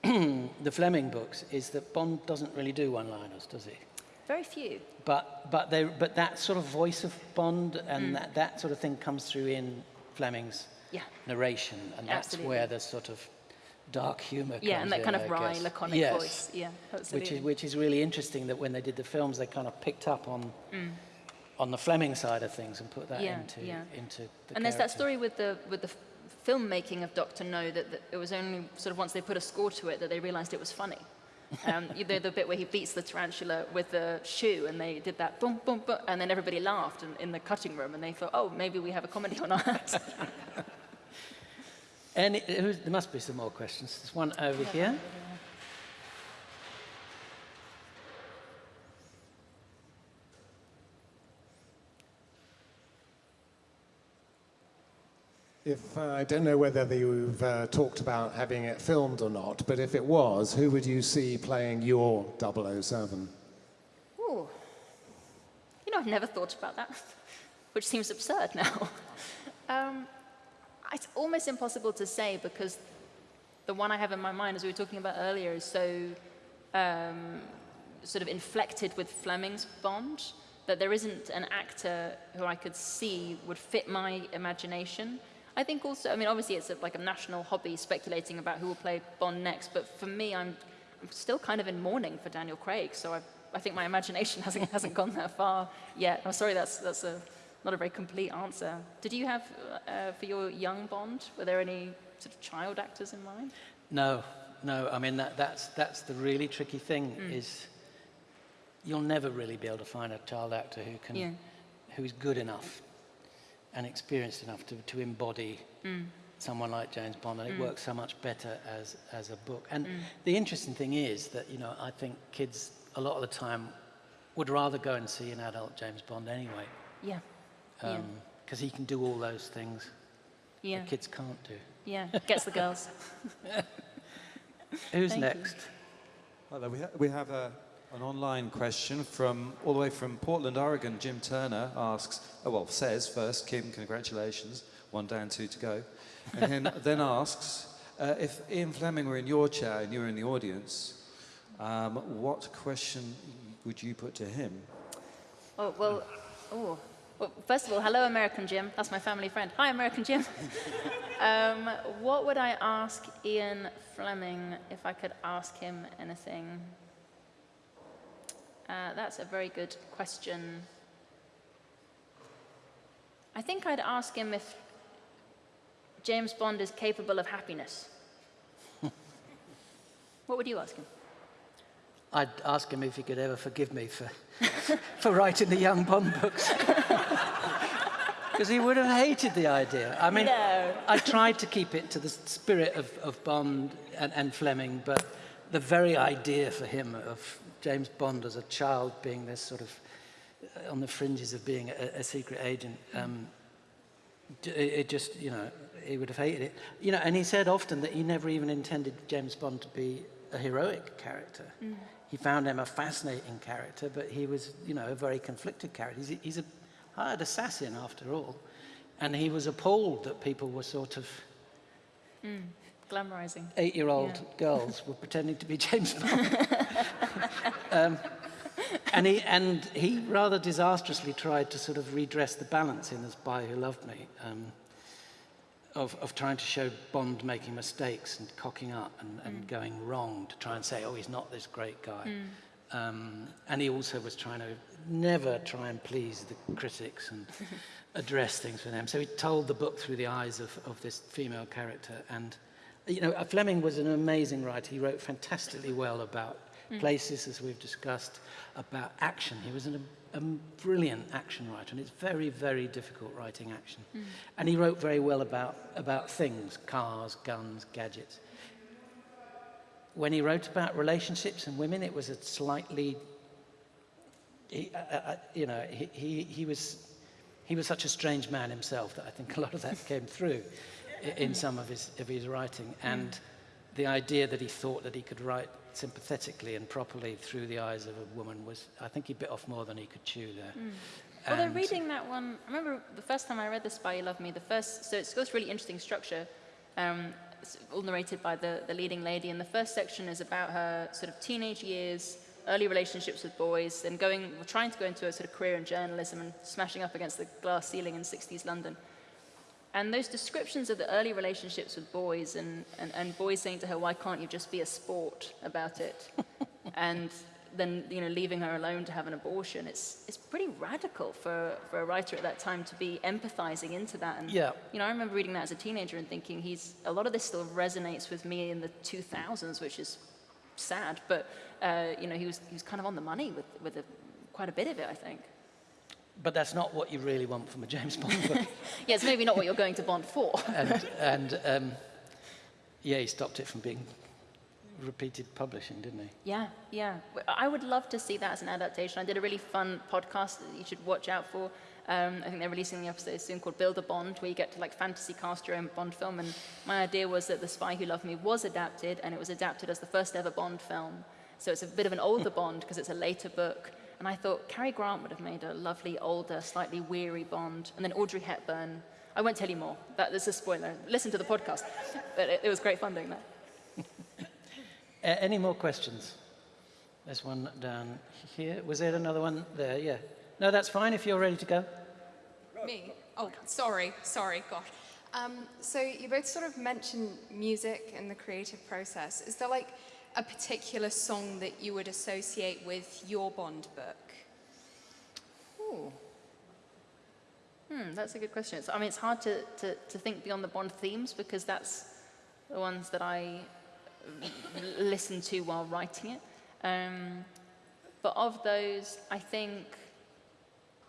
the Fleming books is that Bond doesn't really do one-liners, does he? Very few. But, but, they, but that sort of voice of Bond and Mm. that, that sort of thing comes through in Fleming's Yeah. narration, and that's Absolutely. where the sort of dark comes Yeah, and that in, kind I of wry, guess. laconic yes. voice. Yeah, absolutely. Which is, which is really interesting that when they did the films, they kind of picked up on, on the Fleming side of things and put that Mm. Yeah, into, yeah. into the and there's that story with the with the filmmaking of Doctor No that, that it was only sort of once they put a score to it that they realized it was funny. Um, you know, the bit where he beats the tarantula with the shoe, and they did that boom, boom, boom, and then everybody laughed in, in the cutting room, and they thought, oh, maybe we have a comedy on our hands. Any, who's, there must be some more questions. There's one over here. If uh, I don't know whether you've uh, talked about having it filmed or not, but if it was, who would you see playing your 007? Ooh. You know, I've never thought about that, which seems absurd now. um, it's almost impossible to say because the one I have in my mind, as we were talking about earlier, is so um, sort of inflected with Fleming's Bond that there isn't an actor who I could see would fit my imagination. I think also, I mean, obviously it's a, like a national hobby speculating about who will play Bond next, but for me, I'm, I'm still kind of in mourning for Daniel Craig, so I, I think my imagination hasn't, hasn't gone that far yet. I'm sorry, that's, that's a, not a very complete answer. Did you have, uh, for your young Bond, were there any sort of child actors in mind? No, no. I mean, that, that's, that's the really tricky thing Mm. is you'll never really be able to find a child actor who can, Yeah. who's good enough and experienced enough to, to embody Mm. someone like James Bond, and it works so much better as, as a book. And Mm. the interesting thing is that, you know, I think kids a lot of the time would rather go and see an adult James Bond anyway, Yeah. Yeah. because he can do all those things Yeah. that kids can't do. Yeah. Gets the girls. Who's Thank next? Hello, we, ha- we have a, an online question from all the way from Portland, Oregon. Jim Turner asks, oh, well, says first, Kim, congratulations, one down, two to go. And then, then asks, uh, if Ian Fleming were in your chair and you were in the audience, um, what question would you put to him? Oh, well, oh. Well, first of all, hello, American Jim. That's my family friend. Hi, American Jim. um, what would I ask Ian Fleming if I could ask him anything? Uh, that's a very good question. I think I'd ask him if James Bond is capable of happiness. what would you ask him? I'd ask him if he could ever forgive me for, for writing the young Bond books. Because he would have hated the idea. I mean, No. I tried to keep it to the spirit of, of Bond and, and Fleming, but the very idea for him of James Bond as a child being this sort of uh, on the fringes of being a, a secret agent, um, it, it just, you know, he would have hated it. You know, and he said often that he never even intended James Bond to be a heroic character. He found him a fascinating character, but he was, you know, a very conflicted character. He's a, he's a hired assassin after all. And he was appalled that people were sort of Glamorizing. eight-year-old Yeah. girls were pretending to be James Bond. um, and, he, and he rather disastrously tried to sort of redress the balance in The Spy Who Loved Me, um, of, of trying to show Bond making mistakes and cocking up and, and mm. going wrong to try and say, oh, he's not this great guy. Mm. Um, and he also was trying to never try and please the critics and address things for them. So he told the book through the eyes of, of this female character. And, you know, Fleming was an amazing writer. He wrote fantastically well about mm. places, as we've discussed, about action. He was an, a brilliant action writer, and it's very, very difficult writing action. And he wrote very well about, about things, cars, guns, gadgets when he wrote about relationships and women, it was a slightly, he, uh, uh, you know, he, he, he, was, he was such a strange man himself that I think a lot of that came through in some of his, of his writing. And the idea that he thought that he could write sympathetically and properly through the eyes of a woman was, I think he bit off more than he could chew there. Although And- reading that one, I remember the first time I read The Spy You Love Me, the first, so it's got this really interesting structure, um, all narrated by the, the leading lady, and the first section is about her sort of teenage years, early relationships with boys, and going, trying to go into a sort of career in journalism and smashing up against the glass ceiling in 60s London. And those descriptions of the early relationships with boys and, and, and boys saying to her, why can't you just be a sport about it? and then, you know, leaving her alone to have an abortion. It's, it's pretty radical for, for a writer at that time to be empathizing into that. And, Yeah. you know, I remember reading that as a teenager and thinking he's, a lot of this still resonates with me in the 2000s, which is sad. But, uh, you know, he was, he was kind of on the money with, with a, quite a bit of it, I think. But that's not what you really want from a James Bond book. Yeah, it's maybe not what you're going to Bond for. and and um, yeah, he stopped it from being repeated publishing, didn't he? Yeah, yeah. I would love to see that as an adaptation. I did a really fun podcast that you should watch out for. Um, I think they're releasing the episode soon called Build a Bond, where you get to like fantasy cast your own Bond film. And my idea was that The Spy Who Loved Me was adapted, and it was adapted as the first ever Bond film. So it's a bit of an older Bond because it's a later book. And I thought Cary Grant would have made a lovely, older, slightly weary Bond. And then Audrey Hepburn. I won't tell you more. That is a spoiler. Listen to the podcast. But it, it was great fun doing that. A- any more questions? There's one down here. Was there another one there? Yeah. No, that's fine if you're ready to go. Me? Oh, sorry, sorry, gosh. Um, so you both sort of mentioned music and the creative process. Is there like a particular song that you would associate with your Bond book? Ooh. Hmm, that's a good question. I mean, it's hard to, to, to think beyond the Bond themes because that's the ones that I listen to while writing it. Um, but of those, I think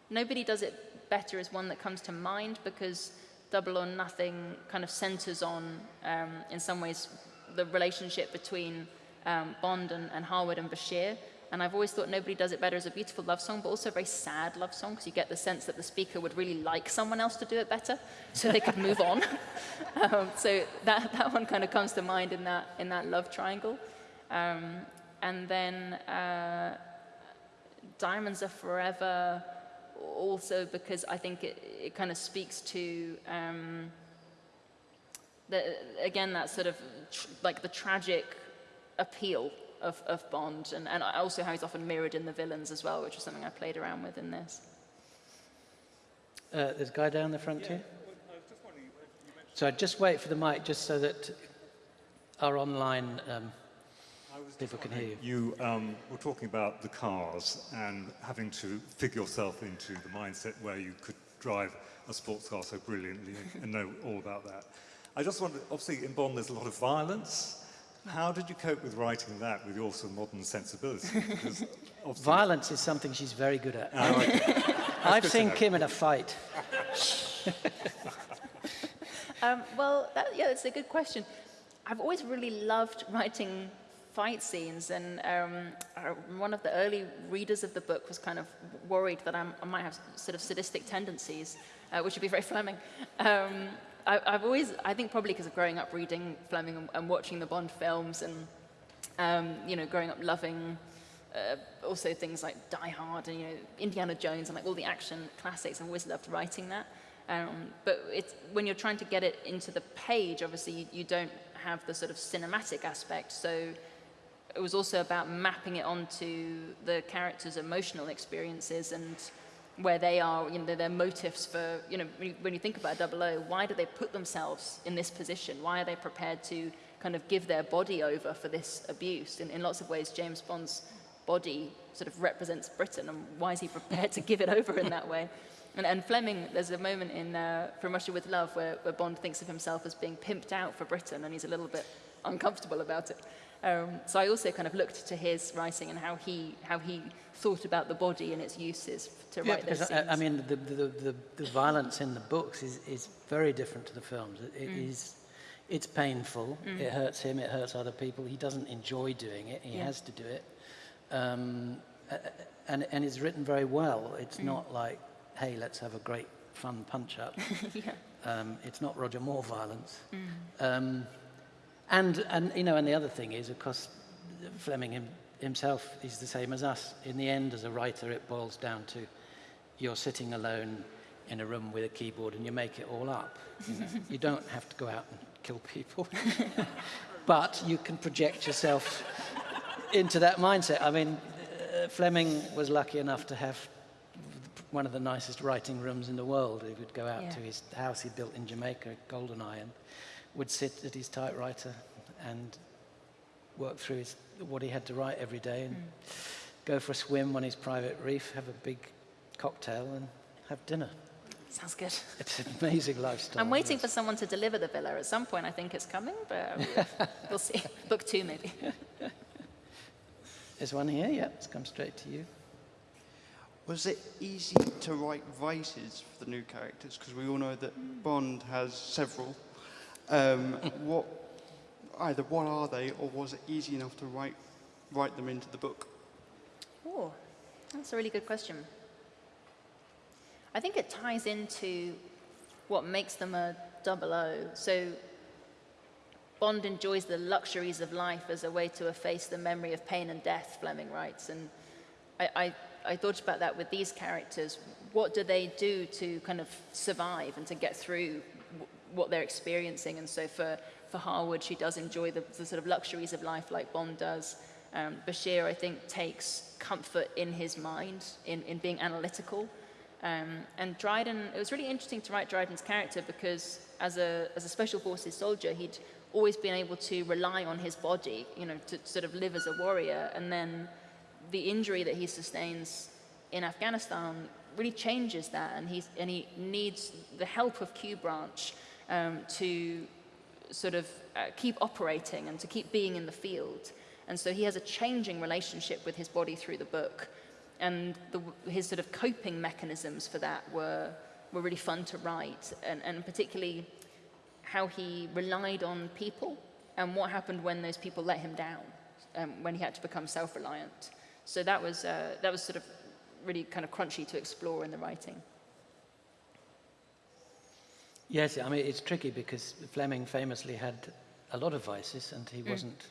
Nobody Does It Better is one that comes to mind because Double or Nothing kind of centers on, um, in some ways, the relationship between um, Bond and, and Harwood and Bashir. And I've always thought Nobody Does It Better is a beautiful love song, but also a very sad love song because you get the sense that the speaker would really like someone else to do it better so they could move on. um, so that, that one kind of comes to mind in that, in that love triangle. Um, and then uh, Diamonds Are Forever, also because I think it, it kind of speaks to, um, the, again, that sort of like the tragic appeal of, of Bond, and, and also how he's often mirrored in the villains as well, which is something I played around with in this. Uh, there's a guy down the front here. So I just wait for the mic, just so that our online um, people can hear you. You um, were talking about the cars and having to figure yourself into the mindset where you could drive a sports car so brilliantly and know all about that. I just wondered, obviously in Bond there's a lot of violence. How did you cope with writing that with your sort of modern sensibility? Violence is something she's very good at. Oh, okay. I've good seen. Kim in a fight. Um, well, that, yeah, that's a good question. I've always really loved writing fight scenes, and um, uh, one of the early readers of the book was kind of worried that I'm, I might have sort of sadistic tendencies, uh, which would be very Fleming. Um, I, I've always, I think probably because of growing up reading Fleming and, and watching the Bond films, and um, you know, growing up loving uh, also things like Die Hard and you know Indiana Jones and like all the action classics. I've always loved writing that. Um, but when you're trying to get it into the page, obviously you, you don't have the sort of cinematic aspect. So it was also about mapping it onto the characters' emotional experiences and where they are, you know, their, motives for, you know, when you, when you think about Double O, why do they put themselves in this position? Why are they prepared to kind of give their body over for this abuse? In, in lots of ways, James Bond's body sort of represents Britain, and why is he prepared to give it over in that way? And, and Fleming, there's a moment in uh, From Russia with Love where, where Bond thinks of himself as being pimped out for Britain, and he's a little bit uncomfortable about it. Um, so I also kind of looked to his writing and how he, how he thought about the body and its uses to Yeah, write those scenes. I, I mean, the, the, the, the violence in the books is, is very different to the films. It, it Mm. is, it's painful. It hurts him. It hurts other people. He doesn't enjoy doing it. He Yeah. has to do it, um, and and it's written very well. It's Mm. not like, hey, let's have a great fun punch up. yeah. Um, it's not Roger Moore violence. Mm. Um, and, and, you know, and the other thing is, of course, Fleming him, himself is the same as us. In the end, as a writer, it boils down to you're sitting alone in a room with a keyboard and you make it all up. You, know. you don't have to go out and kill people. but you can project yourself into that mindset. I mean, uh, Fleming was lucky enough to have one of the nicest writing rooms in the world. He would go out Yeah. to his house he built in Jamaica, Goldeneye, and would sit at his typewriter and work through his, what he had to write every day and mm. go for a swim on his private reef, have a big cocktail and have dinner. Sounds good. It's an amazing lifestyle. I'm waiting for someone to deliver the villa at some point. I think it's coming, but we'll see. Book two, maybe. There's one here, yeah, it's come straight to you. Was it easy to write vices for the new characters? Because we all know that mm. Bond has several. Um, what, either what are they, or was it easy enough to write, write them into the book? Oh, that's a really good question. I think it ties into what makes them a double O. So Bond enjoys the luxuries of life as a way to efface the memory of pain and death, Fleming writes. And I, I, I thought about that with these characters. What do they do to kind of survive and to get through what they're experiencing? And so for, for Harwood, she does enjoy the, the sort of luxuries of life like Bond does. Um, Bashir, I think, takes comfort in his mind, in, in being analytical. Um, and Dryden, it was really interesting to write Dryden's character because as a, as a special forces soldier, he'd always been able to rely on his body, you know, to sort of live as a warrior. And then the injury that he sustains in Afghanistan really changes that. And, he's, and he needs the help of Q Branch um, to sort of uh, keep operating and to keep being in the field. And so he has a changing relationship with his body through the book. And the, his sort of coping mechanisms for that were, were really fun to write, and, and particularly how he relied on people and what happened when those people let him down, um, when he had to become self-reliant. So that was, uh, that was sort of really kind of crunchy to explore in the writing. Yes, I mean, it's tricky because Fleming famously had a lot of vices and he wasn't,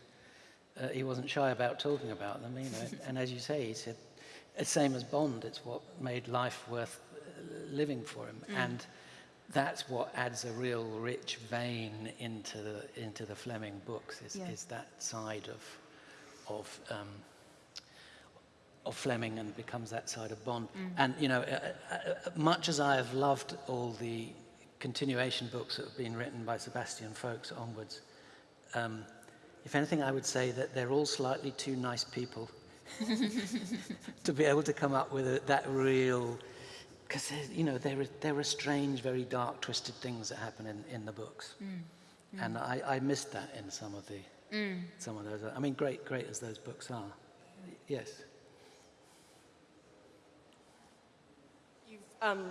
uh, he wasn't shy about talking about them, you know. and as you say, he said, it's the same as Bond, it's what made life worth uh, living for him. And that's what adds a real rich vein into the, into the Fleming books, is, Yeah. is that side of, of, um, of Fleming and becomes that side of Bond. And, you know, uh, uh, uh, much as I have loved all the continuation books that have been written by Sebastian Faulks onwards, um, if anything, I would say that they're all slightly too nice people to be able to come up with a, that real, because, you know, there are, there are strange, very dark, twisted things that happen in, in the books. And I, I missed that in some of the some of those. I mean, great, great as those books are. Yes. You've um,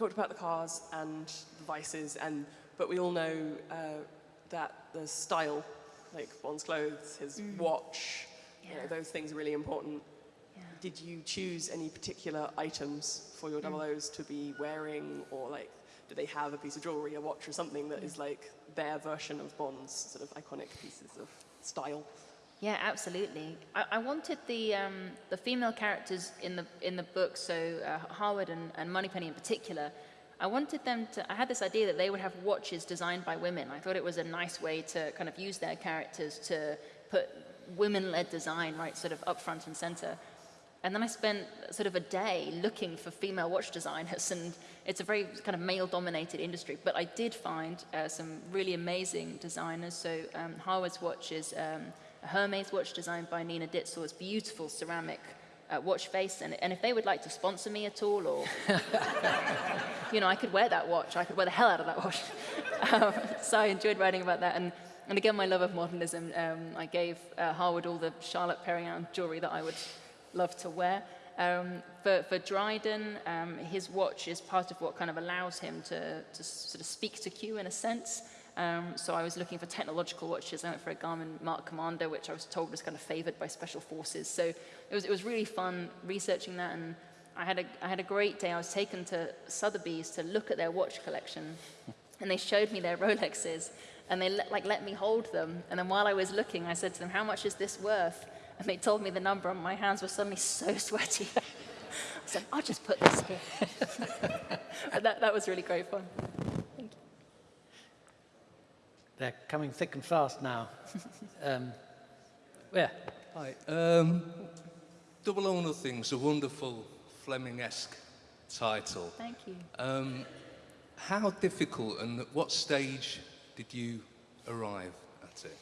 talked about the cars and the vices, and but we all know uh, that the style, like Bond's clothes, his mm. watch, you know, those things are really important. Yeah. Did you choose any particular items for your mm. double O's to be wearing, or like, do they have a piece of jewelry, a watch, or something that mm. is like their version of Bond's sort of iconic pieces of style? Yeah, absolutely. I, I wanted the um, the female characters in the in the book, so uh, Harwood and, and Moneypenny in particular. I wanted them to. I had this idea that they would have watches designed by women. I thought it was a nice way to kind of use their characters to put women-led design right, sort of up front and center. And then I spent sort of a day looking for female watch designers, and it's a very kind of male-dominated industry. But I did find uh, some really amazing designers. So um, Harwood's watch is um, a Hermes watch designed by Nina Ditzor's beautiful ceramic uh, watch face. And, and if they would like to sponsor me at all, or you know, I could wear that watch. I could wear the hell out of that watch. um, so I enjoyed writing about that. And, and again, my love of modernism. Um, I gave uh, Harwood all the Charlotte Perriand jewelry that I would love to wear. Um, for, for Dryden, um, his watch is part of what kind of allows him to, to sort of speak to Q in a sense. Um, so I was looking for technological watches. I went for a Garmin MARQ Commander, which I was told was kind of favored by special forces. So it was, it was really fun researching that. And I had, a, I had a great day. I was taken to Sotheby's to look at their watch collection. And they showed me their Rolexes. And they let, like, let me hold them. And then while I was looking, I said to them, how much is this worth? And they told me the number, and my hands were suddenly so sweaty. I said, I'll just put this here. that, that was really great fun. They're coming thick and fast now. um, yeah. Hi. Um, Double or Nothing's a wonderful Fleming-esque title. Thank you. Um, how difficult and at what stage did you arrive at it?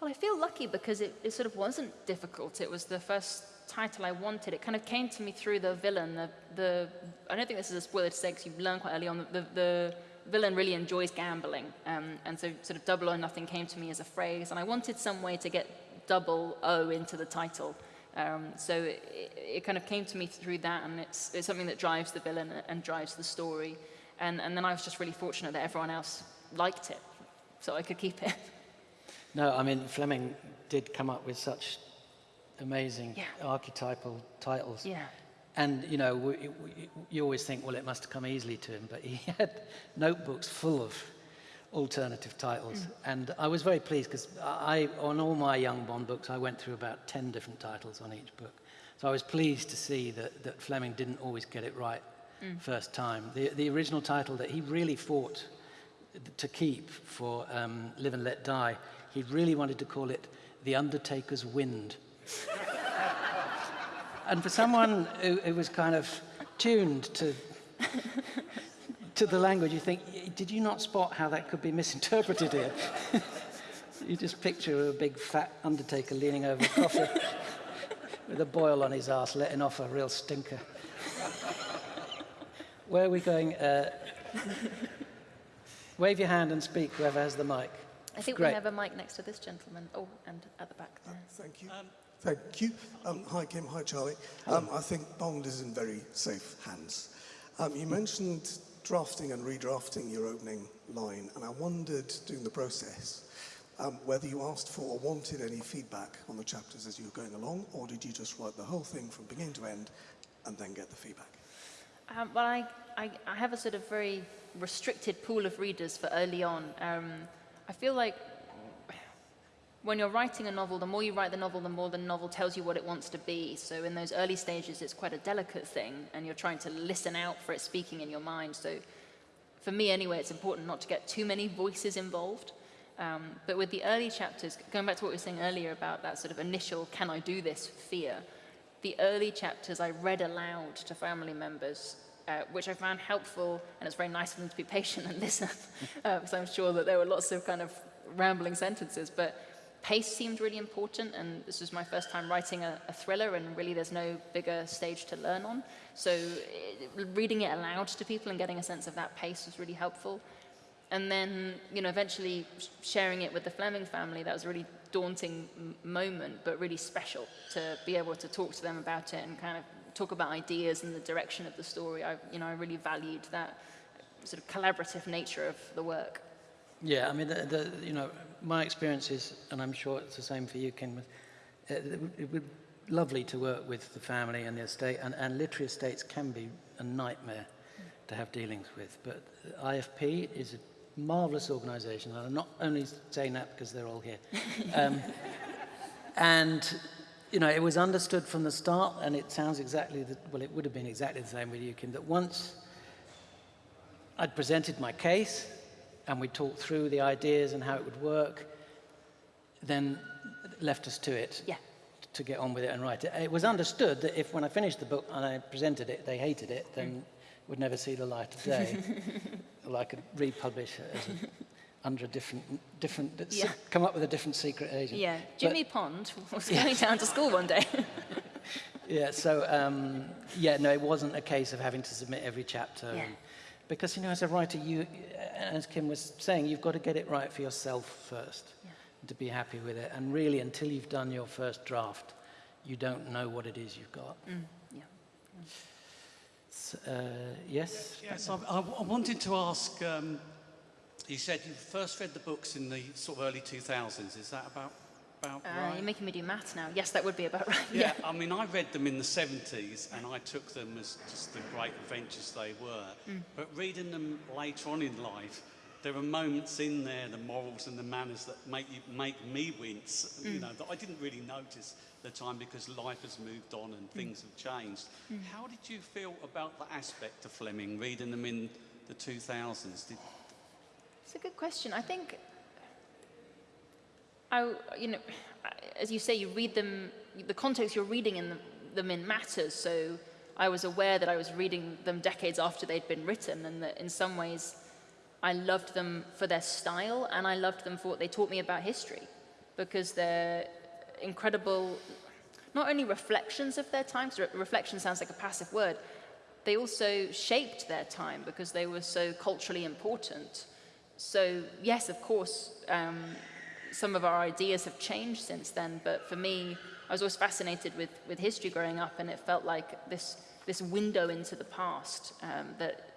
Well, I feel lucky because it, it sort of wasn't difficult. It was the first title I wanted. It kind of came to me through the villain. The, the I don't think this is a spoiler to say because you learn quite early on that the, the villain really enjoys gambling. Um, and so sort of double or nothing came to me as a phrase. And I wanted some way to get double O into the title. Um, so it, it, kind of came to me through that. And it's, it's something that drives the villain and drives the story. And, and then I was just really fortunate that everyone else liked it. So I could keep it. No, I mean, Fleming did come up with such amazing Yeah. archetypal titles. Yeah. And, you know, we, we, you always think, well, it must have come easily to him, but he had notebooks full of alternative titles. And I was very pleased because I, on all my young Bond books, I went through about 10 different titles on each book. So I was pleased to see that, that Fleming didn't always get it right first time. The, the original title that he really fought to keep for um, Live and Let Die, he really wanted to call it The Undertaker's Wind. and for someone who, who was kind of tuned to, to the language, you think, did you not spot how that could be misinterpreted here? you just picture a big fat Undertaker leaning over a coffee with a boil on his ass, letting off a real stinker. Where are we going? Uh, wave your hand and speak, whoever has the mic. I think Great. we have a mic next to this gentleman. Oh, and at the back there. Thank you. Thank you. Um, hi, Kim. Hi, Charlie. Um, I think Bond is in very safe hands. Um, you mentioned drafting and redrafting your opening line, and I wondered during the process um, whether you asked for or wanted any feedback on the chapters as you were going along, or did you just write the whole thing from beginning to end and then get the feedback? Um, well, I, I, I have a sort of very restricted pool of readers for early on. Um, I feel like when you're writing a novel, the more you write the novel, the more the novel tells you what it wants to be. So in those early stages, it's quite a delicate thing, and you're trying to listen out for it speaking in your mind. So for me anyway, it's important not to get too many voices involved. Um, but with the early chapters, going back to what we were saying earlier about that sort of initial, can I do this fear, the early chapters I read aloud to family members, uh, which I found helpful, and it's very nice of them to be patient and listen, uh, because I'm sure that there were lots of kind of rambling sentences, but pace seemed really important, and this was my first time writing a, a thriller, and really there's no bigger stage to learn on. So it, reading it aloud to people and getting a sense of that pace was really helpful. And then, you know, eventually sharing it with the Fleming family, that was a really daunting moment, but really special to be able to talk to them about it and kind of talk about ideas and the direction of the story. I, you know, I really valued that sort of collaborative nature of the work. Yeah, I mean, the, the, you know, my experience is, and I'm sure it's the same for you, Ken, uh, it would- be lovely to work with the family and the estate, and, and literary estates can be a nightmare to have dealings with. But IFP is a marvelous organization, and I'm not only saying that because they're all here. Um, and, you know, it was understood from the start, and it sounds exactly, the, well, it would have been exactly the same with you, Kim, that once I'd presented my case, and we talked through the ideas and how it would work, then left us to it yeah. to get on with it and write it. It was understood that if when I finished the book and I presented it, they hated it, then mm. would never see the light of day. well, I could republish it as a, under a different, different yeah. come up with a different secret agent. Yeah, Jimmy but, Pond was yeah. going down to school one day. yeah, so, um, yeah, no, it wasn't a case of having to submit every chapter. Yeah. And, because, you know, as a writer, you, as Kim was saying, you've got to get it right for yourself first and to be happy with it. And really, until you've done your first draft, you don't know what it is you've got. Mm, yeah. S- uh, yes? Yes, I, I, I wanted to ask. Um, you said you first read the books in the sort of early 2000s. Is that about about Uh, right? You're making me do maths now. Yes, that would be about right. yeah, I mean, I read them in the 70s and I took them as just the great adventures they were. Mm. But reading them later on in life, there are moments in there, the morals and the manners that make you make me wince. You Mm. know that I didn't really notice at the time because life has moved on and things have changed. Mm. How did you feel about the aspect of Fleming, reading them in the 2000s? Did, It's a good question. I think, I, you know, as you say, you read them, the context you're reading in them, them in matters. So I was aware that I was reading them decades after they'd been written, and that in some ways I loved them for their style, and I loved them for what they taught me about history, because they're incredible, not only reflections of their time, 'cause re- reflection sounds like a passive word, they also shaped their time because they were so culturally important. So, yes, of course, um, some of our ideas have changed since then, but for me, I was always fascinated with, with history growing up, and it felt like this, this window into the past um, that,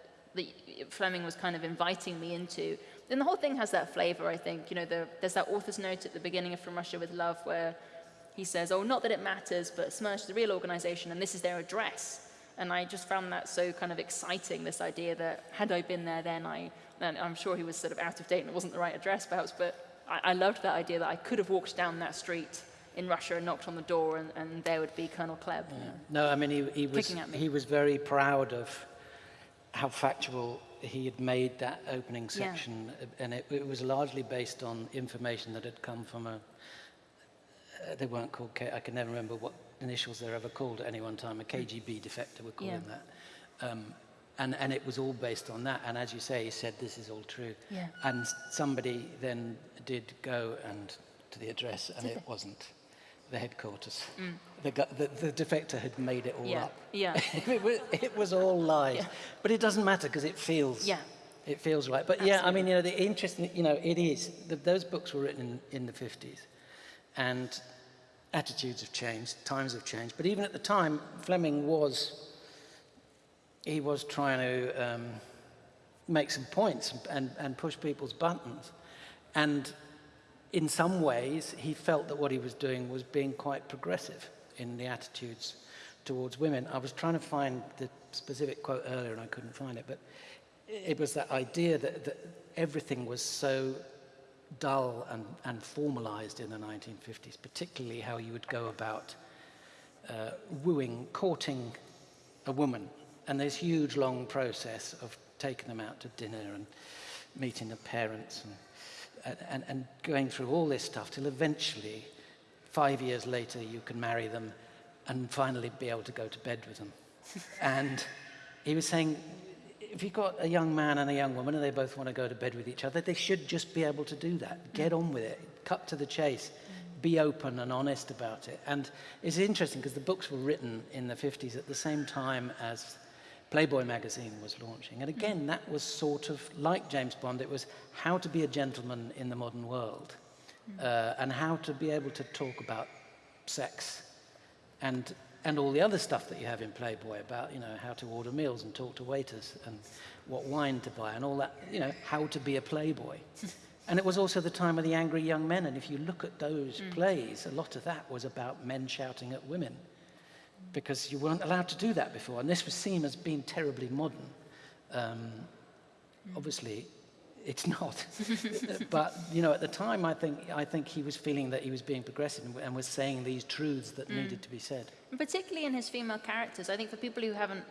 Fleming was kind of inviting me into. And the whole thing has that flavor, I think. You know, the, there's that author's note at the beginning of From Russia with Love where he says, oh, not that it matters, but Smersh is a real organization, and this is their address. And I just found that so kind of exciting, this idea that had I been there then, I, and I'm sure he was sort of out of date and it wasn't the right address perhaps, but I, I loved that idea that I could have walked down that street in Russia and knocked on the door and, and there would be Colonel Klebb. you know. No, I mean, he, he, was, me. he was very proud of how factual he had made that opening section, uh, and it, it was largely based on information that had come from a. Uh, they weren't called. K, I can never remember what initials they're ever called at any one time. A KGB defector, we call Yeah. that. Um, and, and it was all based on that. And as you say, he said this is all true. Yeah. And somebody then did go and to the address, and Did it they? wasn't the headquarters. Mm. The, the, the defector had made it all Yeah, up. yeah. it, was, it was all lies. Yeah. But it doesn't matter because it feels. Yeah. It feels right. But yeah, I mean, you know, the interesting, you know, it is. The, those books were written in, in the 50s. And attitudes have changed, times have changed. But even at the time, Fleming was, he was trying to um, make some points and, and push people's buttons. And in some ways, he felt that what he was doing was being quite progressive in the attitudes towards women. I was trying to find the specific quote earlier and I couldn't find it, but it was that idea that, that everything was so dull and, and formalized in the 1950s, particularly how you would go about uh, wooing, courting a woman. And this huge, long process of taking them out to dinner and meeting the parents and, and, and going through all this stuff till eventually, five years later, you can marry them and finally be able to go to bed with them. and he was saying, if you've got a young man and a young woman and they both want to go to bed with each other, they should just be able to do that. Mm. Get on with it. Cut to the chase. Mm. Be open and honest about it. And it's interesting because the books were written in the 50s at the same time as Playboy magazine was launching. And again, that was sort of like James Bond. It was how to be a gentleman in the modern world. uh, and how to be able to talk about sex and, and all the other stuff that you have in Playboy about, you know, how to order meals and talk to waiters and what wine to buy and all that, you know, how to be a Playboy. and it was also the time of the angry young men. And if you look at those Mm. plays, a lot of that was about men shouting at women because you weren't allowed to do that before. And this was seen as being terribly modern. Um, obviously, it's not. but you know, at the time, I think I think he was feeling that he was being progressive and, and was saying these truths that Mm. needed to be said. And particularly in his female characters. I think for people who haven't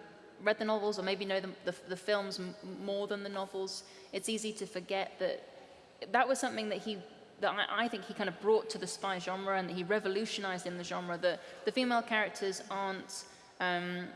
read the novels or maybe know the, the, the films m- more than the novels, it's easy to forget that that was something that he that I, I think he kind of brought to the spy genre and that he revolutionized in the genre. that the female characters aren't um,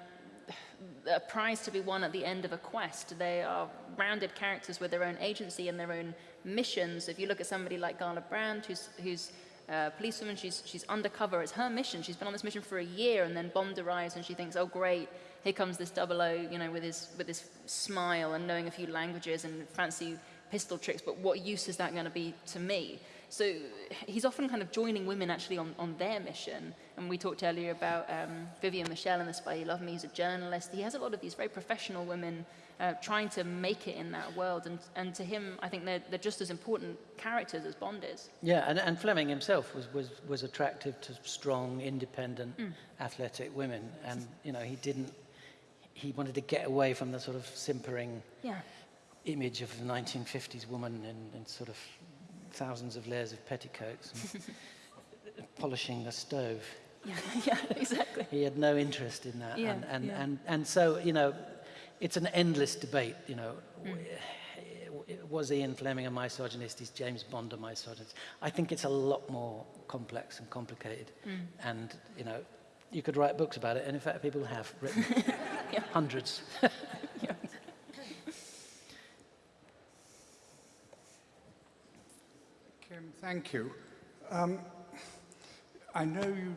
a prize to be won at the end of a quest. They are rounded characters with their own agency and their own missions. If you look at somebody like Gala Brand, who's, who's a policewoman, she's, she's undercover. It's her mission. She's been on this mission for a year, and then Bond arrives, and she thinks, oh, great, here comes this double O, you know, with his, with his smile and knowing a few languages and fancy pistol tricks, but what use is that going to be to me? So he's often kind of joining women actually on, on their mission. And we talked earlier about um, Vivienne Michel in The Spy Who Loved Me. He's a journalist. He has a lot of these very professional women uh, trying to make it in that world. And, and to him, I think they're, they're just as important characters as Bond is. Yeah, and, and Fleming himself was, was, was attractive to strong, independent, Mm. athletic women. And, you know, he didn't, he wanted to get away from the sort of simpering Yeah. Image of the 1950s woman in, in sort of thousands of layers of petticoats and polishing the stove. Yeah, yeah, exactly. He had no interest in that. Yeah, and, and, yeah. and, and so, you know, it's an endless debate, you know. Mm. Was Ian Fleming a misogynist? Is James Bond a misogynist? I think it's a lot more complex and complicated. Mm. And, you know, you could write books about it, and in fact, people have written hundreds. Thank you. Um, I know you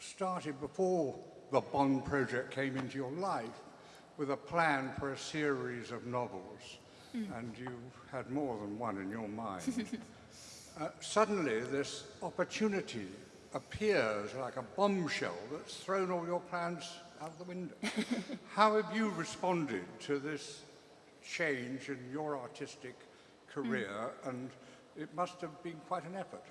started before the Bond project came into your life with a plan for a series of novels, Mm. and you had more than one in your mind. uh, suddenly, this opportunity appears like a bombshell that's thrown all your plans out the window. How have you responded to this change in your artistic career? And it must have been quite an effort.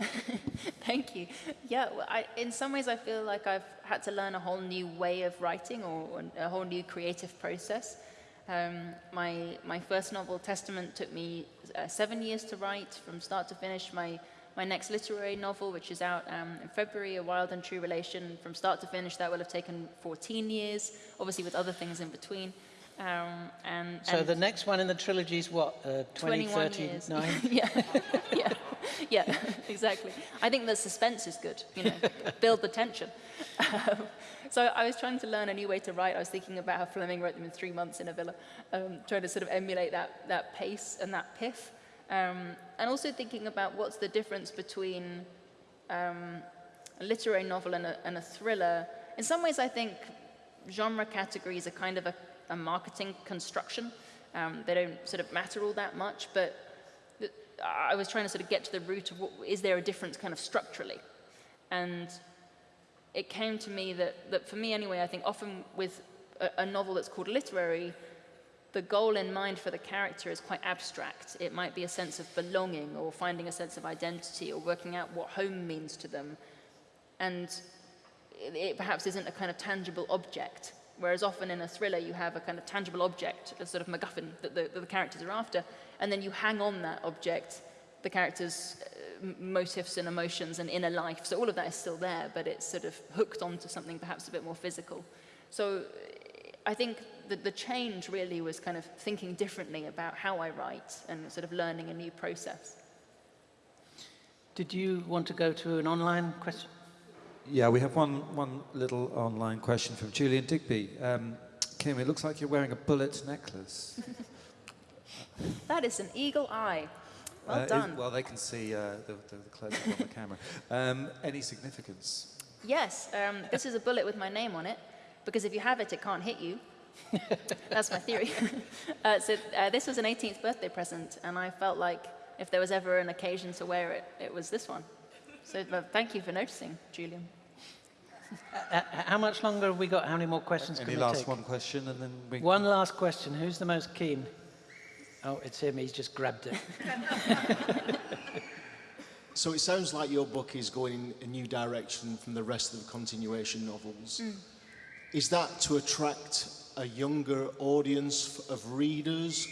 Thank you. Yeah, well, I, in some ways, I feel like I've had to learn a whole new way of writing or a whole new creative process. Um, my, my first novel, Testament, took me uh, seven years to write from start to finish. My, my next literary novel, which is out um, in February, A Wild and True Relation, from start to finish, that will have taken 14 years, obviously with other things in between. Um, and, So and the next one in the trilogy is what? Uh, 2039? yeah, yeah, yeah, exactly. I think the suspense is good, you know, build the tension. Um, so I was trying to learn a new way to write. I was thinking about how Fleming wrote them in three months in a villa, um, trying to sort of emulate that, that pace and that pith. Um, and also thinking about what's the difference between um, a literary novel and a, and a thriller. In some ways, I think genre categories are kind of a, a marketing construction. Um, they don't sort of matter all that much, but I was trying to sort of get to the root of what, is there a difference kind of structurally? And it came to me that, that for me anyway, I think often with a, a novel that's called literary, the goal in mind for the character is quite abstract. It might be a sense of belonging or finding a sense of identity or working out what home means to them. And it, it perhaps isn't a kind of tangible object. Whereas often in a thriller, you have a kind of tangible object, a sort of MacGuffin that the, that the characters are after, and then you hang on that object, the character's uh, and emotions and inner life. So all of that is still there, but it's sort of hooked onto something perhaps a bit more physical. So I think the, the change really was kind of thinking differently about how I write and sort of learning a new process. Did you want to go to an online question? Yeah, we have one, one little online question from Julian Digby. Um, Kim, it looks like you're wearing a bullet necklace. That is an eagle eye. Well Uh, it- done. well, they can see uh, the, the, the close-up on the camera. Um, any significance? Yes, um, this is a bullet with my name on it, because if you have it, it can't hit you. That's my theory. uh, so uh, this was an 18th birthday present, and I felt like if there was ever an occasion to wear it, it was this one. So uh, thank you for noticing, Julian. Uh, how much longer have we got? How many more questions Any can we last take? one question and then we... One last question. Who's the most keen? Oh, it's him. He's just grabbed it. So it sounds like your book is going in a new direction from the rest of the continuation novels. Mm. Is that to attract a younger audience of readers,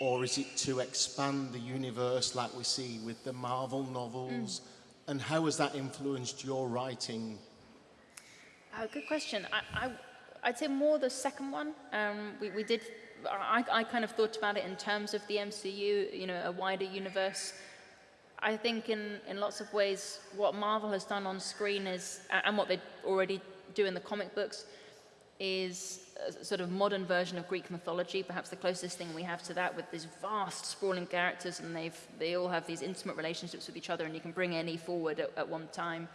or is it to expand the universe like we see with the Marvel novels? And how has that influenced your writing? Uh, good question. I, I'd say more the second one. Um, we, we did, I, I kind of thought about it in terms of the MCU, you know, a wider universe. I think in, in lots of ways, what Marvel has done on screen is, and what they already do in the comic books, is a sort of modern version of Greek mythology, perhaps the closest thing we have to that with these vast sprawling characters and they've, they all have these intimate relationships with each other and you can bring any forward at, at one time.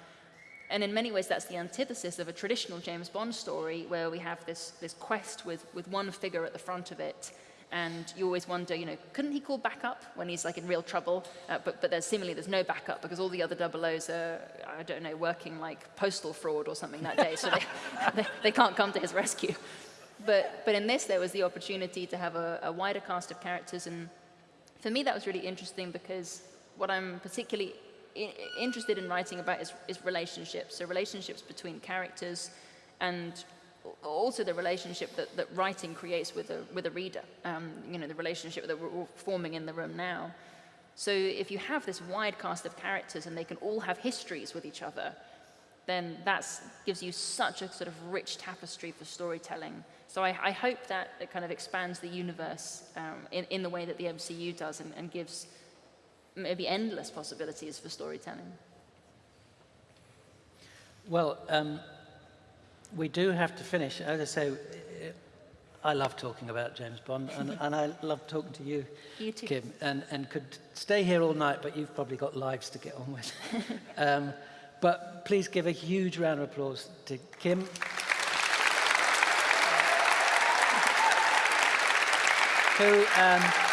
And in many ways, that's the antithesis of a traditional James Bond story where we have this, this quest with, with one figure at the front of it And you always wonder, you know, couldn't he call backup when he's like in real trouble? Uh, but, but there's seemingly there's no backup because all the other double O's are, I don't know, working like postal fraud or something that day. So they, they, they can't come to his rescue. But, but in this, there was the opportunity to have a, a wider cast of characters. And for me, that was really interesting because what I'm particularly interested in writing about is, is relationships. So relationships between characters and also the relationship that, that writing creates with a, with a reader, um, you know, the relationship that we're all forming in the room now. So if you have this wide cast of characters and they can all have histories with each other, then that gives you such a sort of rich tapestry for storytelling. So I, I hope that it kind of expands the universe um, in, in the way that the MCU does and, and gives maybe endless possibilities for storytelling. Well, um, we do have to finish. As I say, I love talking about James Bond, and, and I love talking to you, you too. Kim, and, and could stay here all night, but you've probably got lives to get on with. um, but please give a huge round of applause to Kim. who um,